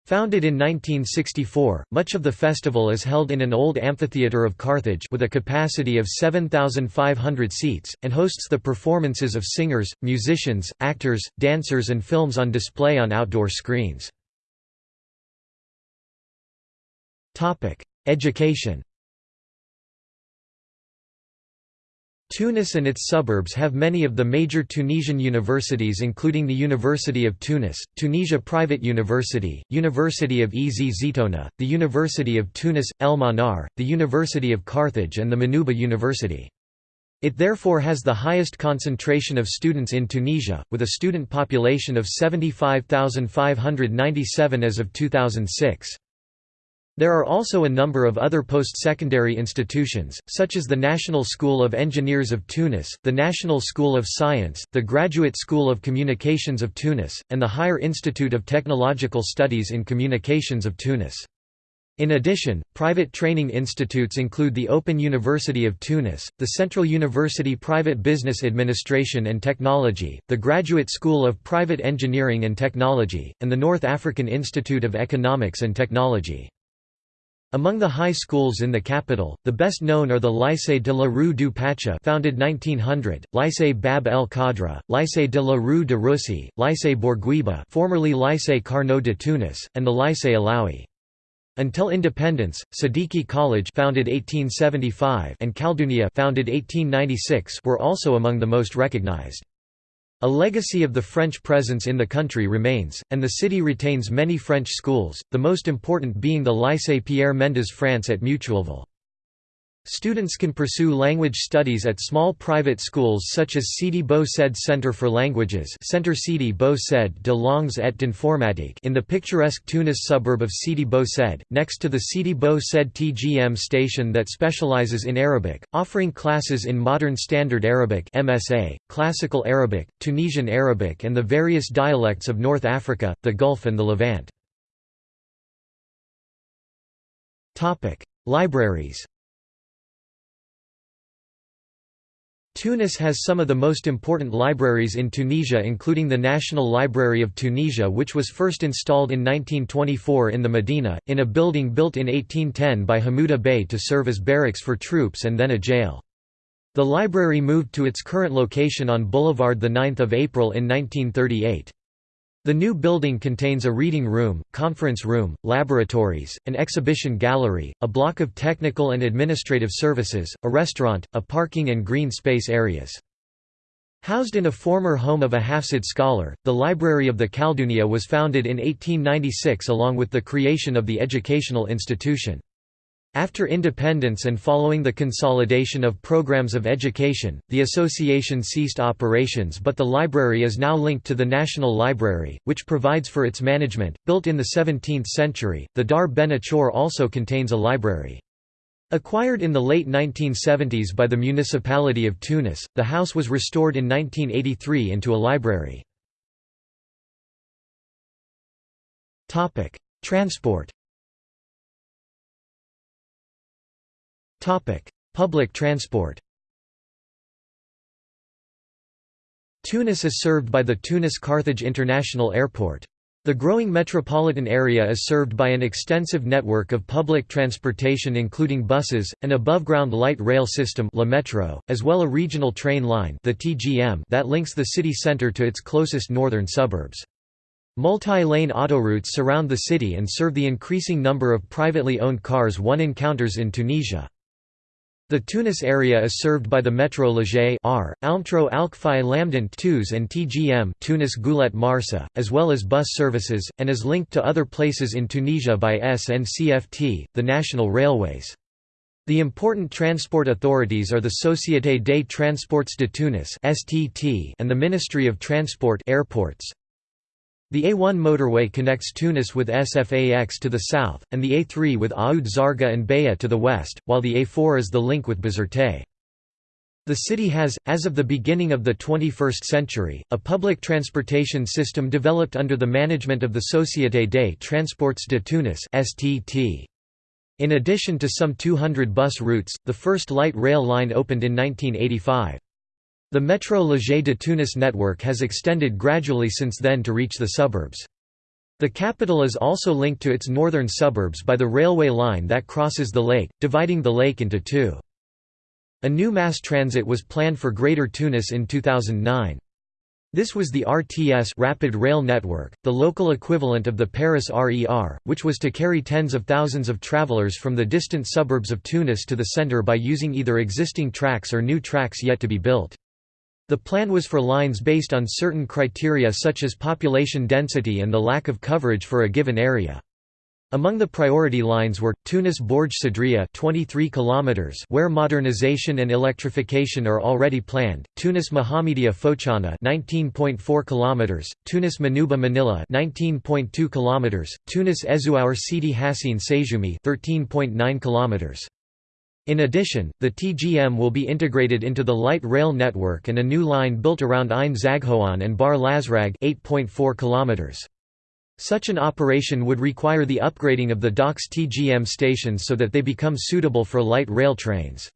Founded in 1964, much of the festival is held in an old amphitheatre of Carthage with a capacity of 7,500 seats, and hosts the performances of singers, musicians, actors, dancers and films on display on outdoor screens. Education Tunis and its suburbs have many of the major Tunisian universities including the University of Tunis, Tunisia Private University, University of Ez Zitouna, the University of Tunis, El Manar, the University of Carthage and the Manouba University. It therefore has the highest concentration of students in Tunisia, with a student population of 75,597 as of 2006. There are also a number of other post-secondary institutions, such as the National School of Engineers of Tunis, the National School of Science, the Graduate School of Communications of Tunis, and the Higher Institute of Technological Studies in Communications of Tunis. In addition, private training institutes include the Open University of Tunis, the Central University Private Business Administration and Technology, the Graduate School of Private Engineering and Technology, and the North African Institute of Economics and Technology. Among the high schools in the capital, the best known are the Lycée de la Rue du Pacha founded 1900, Lycée Bab el Khadra, Lycée de la Rue de Russie, Lycée Bourguiba formerly Lycée Carnot de Tunis, and the Lycée Alaoui. Until independence, Sadiki College founded 1875 and Khaldounia founded 1896 were also among the most recognized. A legacy of the French presence in the country remains, and the city retains many French schools, the most important being the Lycée Pierre Mendès France at Mutuelleville. Students can pursue language studies at small private schools such as Sidi Bou Said Centre for Languages Centre Sidi Said de Langues et d'Informatique in the picturesque Tunis suburb of Sidi Bou Said, next to the Sidi Bou Said TGM station that specializes in Arabic, offering classes in Modern Standard Arabic MSA, Classical Arabic, Tunisian Arabic and the various dialects of North Africa, the Gulf and the Levant. Libraries Tunis has some of the most important libraries in Tunisia including the National Library of Tunisia which was first installed in 1924 in the Medina, in a building built in 1810 by Hamouda Bey to serve as barracks for troops and then a jail. The library moved to its current location on Boulevard 9 April in 1938. The new building contains a reading room, conference room, laboratories, an exhibition gallery, a block of technical and administrative services, a restaurant, a parking and green space areas. Housed in a former home of a Hafsid scholar, the Library of the Khaldounia was founded in 1896 along with the creation of the educational institution. After independence and following the consolidation of programs of education, the association ceased operations but the library is now linked to the National Library, which provides for its management. Built in the 17th century, the Dar Ben Achor also contains a library. Acquired in the late 1970s by the municipality of Tunis, the house was restored in 1983 into a library. Transport Public transport Tunis is served by the Tunis-Carthage International Airport. The growing metropolitan area is served by an extensive network of public transportation including buses, an above-ground light rail system La Metro, as well a regional train line the TGM that links the city centre to its closest northern suburbs. Multi-lane autoroutes surround the city and serve the increasing number of privately owned cars one encounters in Tunisia. The Tunis area is served by the Metro Léger R, Almtro Alkfai Lamdin TUS and TGM Tunis Goulet Marsa, as well as bus services, and is linked to other places in Tunisia by SNCFT, the national railways. The important transport authorities are the Société des Transports de Tunis and the Ministry of Transport airports. The A1 motorway connects Tunis with Sfax to the south, and the A3 with Oued Zarga and Beja to the west, while the A4 is the link with Bizerte. The city has, as of the beginning of the 21st century, a public transportation system developed under the management of the Société des Transports de Tunis. In addition to some 200 bus routes, the first light rail line opened in 1985. The Metro Léger de Tunis network has extended gradually since then to reach the suburbs. The capital is also linked to its northern suburbs by the railway line that crosses the lake, dividing the lake into two. A new mass transit was planned for Greater Tunis in 2009. This was the RTS Rapid Rail Network, the local equivalent of the Paris RER, which was to carry tens of thousands of travelers from the distant suburbs of Tunis to the center by using either existing tracks or new tracks yet to be built. The plan was for lines based on certain criteria such as population density and the lack of coverage for a given area. Among the priority lines were Tunis Bourg Sadria 23 kilometers where modernization and electrification are already planned, Tunis Mohammedia Fochana 19.4 kilometers, Tunis Manouba Manila 19.2 kilometers, Tunis Ezouar Sidi Hassine Sejoumi 13.9 kilometers. In addition, the TGM will be integrated into the light rail network and a new line built around Ain Zaghoan and Bar Lazrag 8.4 km. Such an operation would require the upgrading of the docks TGM stations so that they become suitable for light rail trains.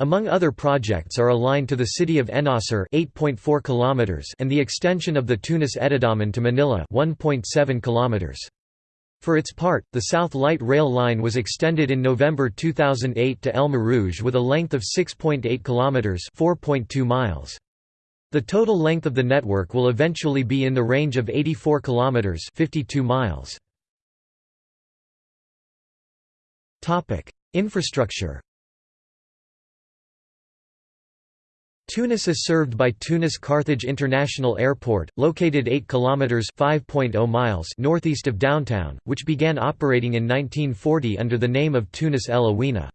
Among other projects are a line to the city of Ennasser 8.4 kilometers and the extension of the Tunis-Etidaman to Manila 1.7 kilometers. For its part, the South Light Rail line was extended in November 2008 to El Marouge with a length of 6.8 kilometers, 4.2 miles. The total length of the network will eventually be in the range of 84 kilometers, 52 miles. Topic: Infrastructure Tunis is served by Tunis-Carthage International Airport, located 8 kilometers (5.0 miles) northeast of downtown, which began operating in 1940 under the name of Tunis El Awina.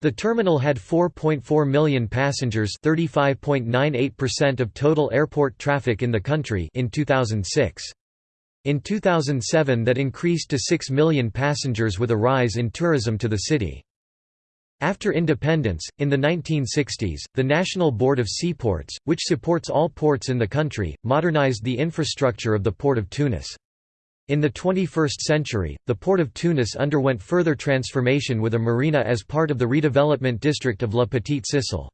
The terminal had 4.4 million passengers, 35.98% of total airport traffic in the country in 2006. In 2007 that increased to 6 million passengers with a rise in tourism to the city. After independence, in the 1960s, the National Board of Seaports, which supports all ports in the country, modernized the infrastructure of the Port of Tunis. In the 21st century, the Port of Tunis underwent further transformation with a marina as part of the redevelopment district of La Petite Sicile.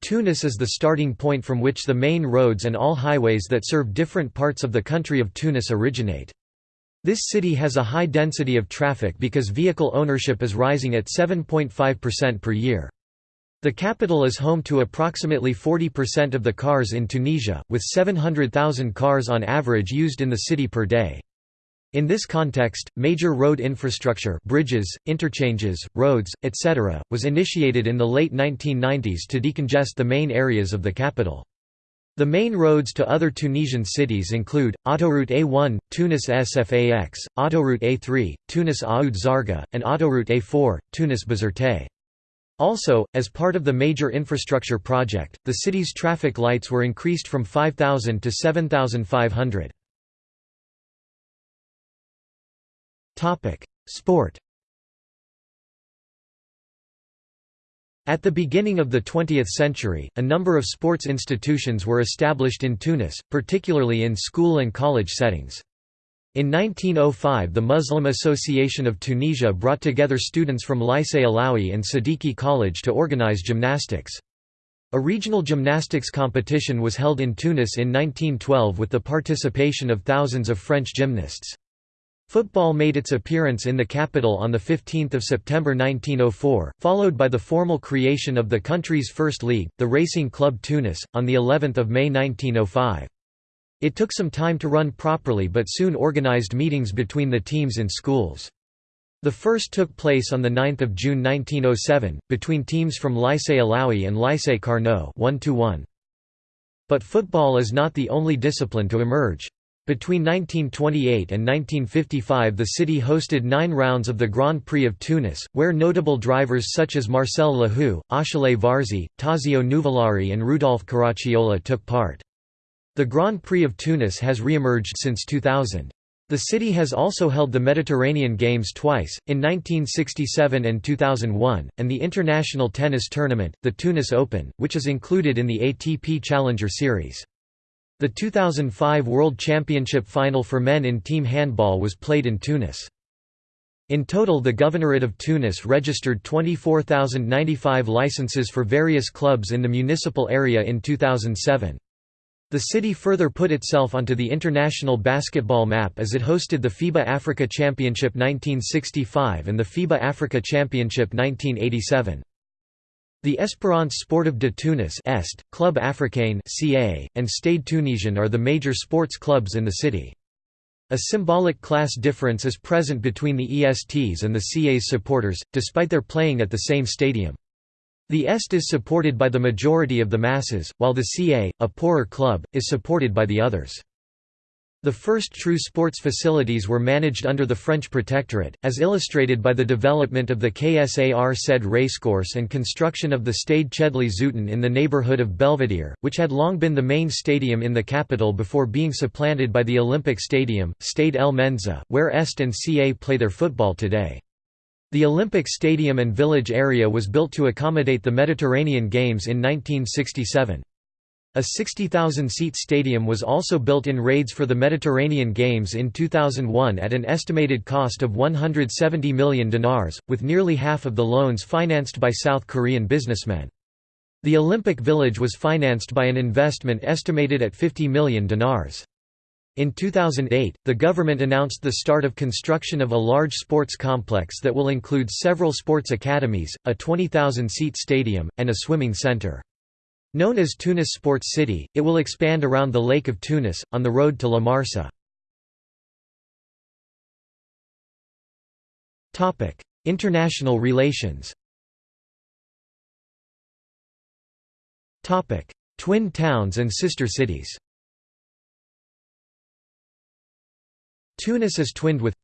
Tunis is the starting point from which the main roads and all highways that serve different parts of the country of Tunis originate. This city has a high density of traffic because vehicle ownership is rising at 7.5% per year. The capital is home to approximately 40% of the cars in Tunisia, with 700,000 cars on average used in the city per day. In this context, major road infrastructure bridges, interchanges, roads, etc., was initiated in the late 1990s to decongest the main areas of the capital. The main roads to other Tunisian cities include, Autoroute A1, Tunis Sfax, Autoroute A3, Tunis Oued Zarga, and Autoroute A4, Tunis Bizerte. Also, as part of the major infrastructure project, the city's traffic lights were increased from 5,000 to 7,500. Sport At the beginning of the 20th century, a number of sports institutions were established in Tunis, particularly in school and college settings. In 1905 the Muslim Association of Tunisia brought together students from Lycée Alaoui and Sadiki College to organize gymnastics. A regional gymnastics competition was held in Tunis in 1912 with the participation of thousands of French gymnasts. Football made its appearance in the capital on 15 September 1904, followed by the formal creation of the country's first league, the Racing Club Tunis, on of May 1905. It took some time to run properly but soon organized meetings between the teams in schools. The first took place on 9 June 1907, between teams from Lycée Alaoui and Lycée Carnot 1 -1. But football is not the only discipline to emerge. Between 1928 and 1955 the city hosted nine rounds of the Grand Prix of Tunis, where notable drivers such as Marcel Lehoux, Achille Varzi, Tazio Nuvolari and Rudolf Caracciola took part. The Grand Prix of Tunis has re-emerged since 2000. The city has also held the Mediterranean Games twice, in 1967 and 2001, and the international tennis tournament, the Tunis Open, which is included in the ATP Challenger Series. The 2005 World Championship final for men in team handball was played in Tunis. In total the Governorate of Tunis registered 24,095 licenses for various clubs in the municipal area in 2007. The city further put itself onto the international basketball map as it hosted the FIBA Africa Championship 1965 and the FIBA Africa Championship 1987. The Espérance Sportive de Tunis Est, Club Africain CA, and Stade Tunisien are the major sports clubs in the city. A symbolic class difference is present between the ESTs and the CA's supporters, despite their playing at the same stadium. The Est is supported by the majority of the masses, while the CA, a poorer club, is supported by the others. The first true sports facilities were managed under the French protectorate, as illustrated by the development of the KSAR Sed racecourse and construction of the Stade Chedly Zouiten in the neighbourhood of Belvedere, which had long been the main stadium in the capital before being supplanted by the Olympic Stadium, Stade El Menzah, where Est and CA play their football today. The Olympic Stadium and village area was built to accommodate the Mediterranean Games in 1967. A 60,000-seat stadium was also built in Radès for the Mediterranean Games in 2001 at an estimated cost of 170 million dinars, with nearly half of the loans financed by South Korean businessmen. The Olympic Village was financed by an investment estimated at 50 million dinars. In 2008, the government announced the start of construction of a large sports complex that will include several sports academies, a 20,000-seat stadium, and a swimming center. Known as Tunis Sports City, it will expand around the Lake of Tunis, on the road to La Marsa. International relations. Twin towns and sister cities. Tunis is twinned with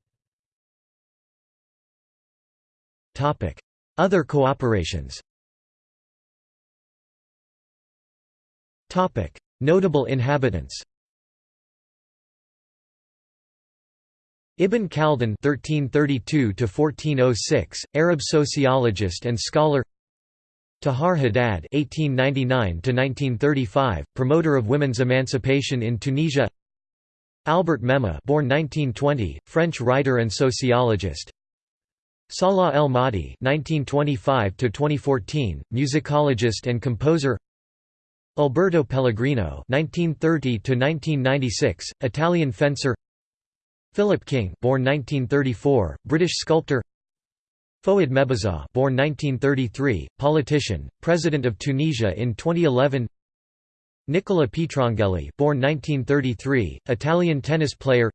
Other cooperations Notable inhabitants Ibn Khaldun (1332–1406), Arab sociologist and scholar. Tahar Haddad (1899–1935), promoter of women's emancipation in Tunisia. Albert Memmi, born 1920, French writer and sociologist. Salah El Mahdi (1925–2014), musicologist and composer. Alberto Pellegrino (1930–1996), Italian fencer. Philip King, born 1934, British sculptor. Fouad Mebazaa, born 1933, politician, president of Tunisia in 2011. Nicola Pietrangeli, born 1933, Italian tennis player.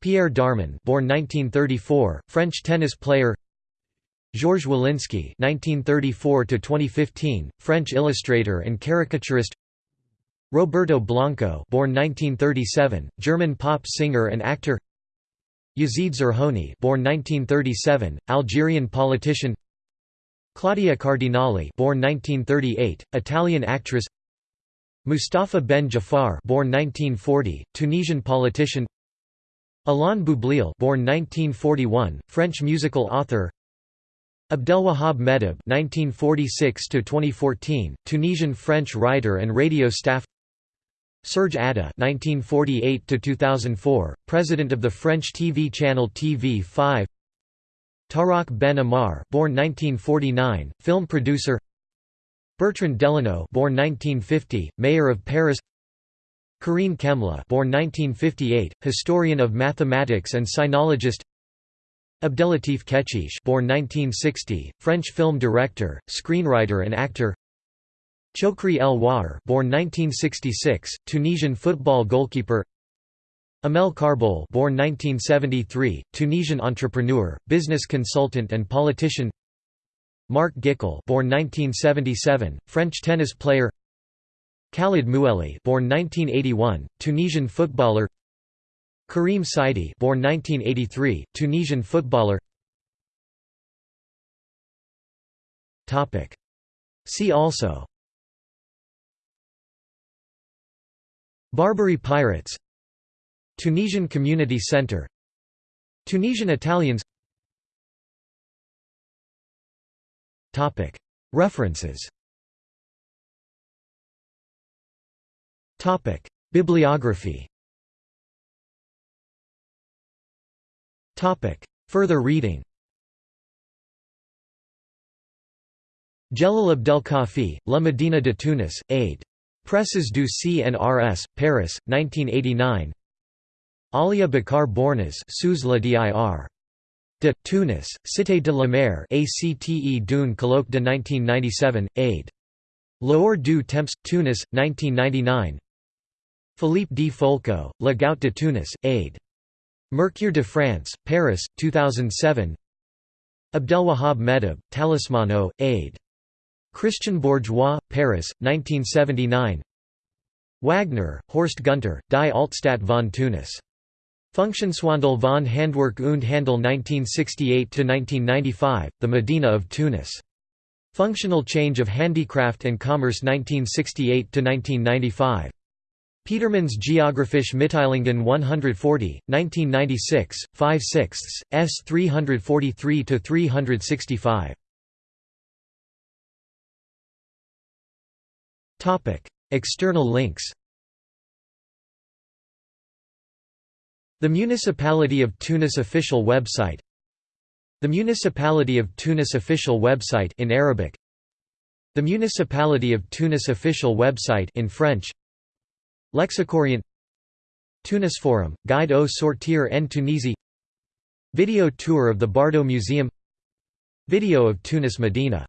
Pierre Darmon, born 1934, French tennis player. Georges Wolinski (1934–2015), French illustrator and caricaturist. Roberto Blanco, born 1937, German pop singer and actor. Yazid Zerhouni, born 1937, Algerian politician. Claudia Cardinale, born 1938, Italian actress. Mustafa Ben Jafar, born 1940, Tunisian politician. Alain Boublil, born 1941, French musical author. Abdelwahab Meddeb (1946–2014), Tunisian French writer and radio staff. Serge Adda (1948–2004), President of the French TV channel TV5. Tarak Ben Amar, born 1949, film producer. Bertrand Delanoë, born 1950, Mayor of Paris. Karine Chemla, born 1958, historian of mathematics and sinologist. Abdelatif Kechiche born 1960, French film director, screenwriter and actor. Chokri El Ouaer born 1966, Tunisian football goalkeeper. Amel Karboul born 1973, Tunisian entrepreneur, business consultant and politician. Marc Gicquel born 1977, French tennis player. Khalid Mouelhi born 1981, Tunisian footballer Karim Saidi born 1983, Tunisian footballer. Topic. See also. Barbary pirates. Tunisian Community Center. Tunisian Italians. Topic. References. Topic. Bibliography Further reading Djelal Abdel Khafi, La Médina de Tunis, Aid. Presses du CNRS, Paris, 1989 Alia Baccar Bornaz Sous la. De, Tunis, Cité de la Mer ACTE d'un colloque de 1997, Aid. L'Or du Temps, Tunis, 1999 Philippe Di Folco, La Gout de Tunis, Aid. Mercure de France, Paris, 2007 Abdelwahab Meddeb, Talismano, Aid. Christian Bourgois, Paris, 1979 Wagner, Horst Gunter, Die Altstadt von Tunis. Funktionswandel von Handwerk und Handel 1968–1995, The Medina of Tunis. Functional Change of Handicraft and Commerce 1968–1995. Petermann's Geographische Mitteilungen 140, 1996, 5 sixths, s 343–365. External links. The Municipality of Tunis official website. The Municipality of Tunis official website in Arabic. The Municipality of Tunis official website in French Lexicorient Tunis Forum, Guide au sortir en Tunisie Video tour of the Bardo Museum Video of Tunis Medina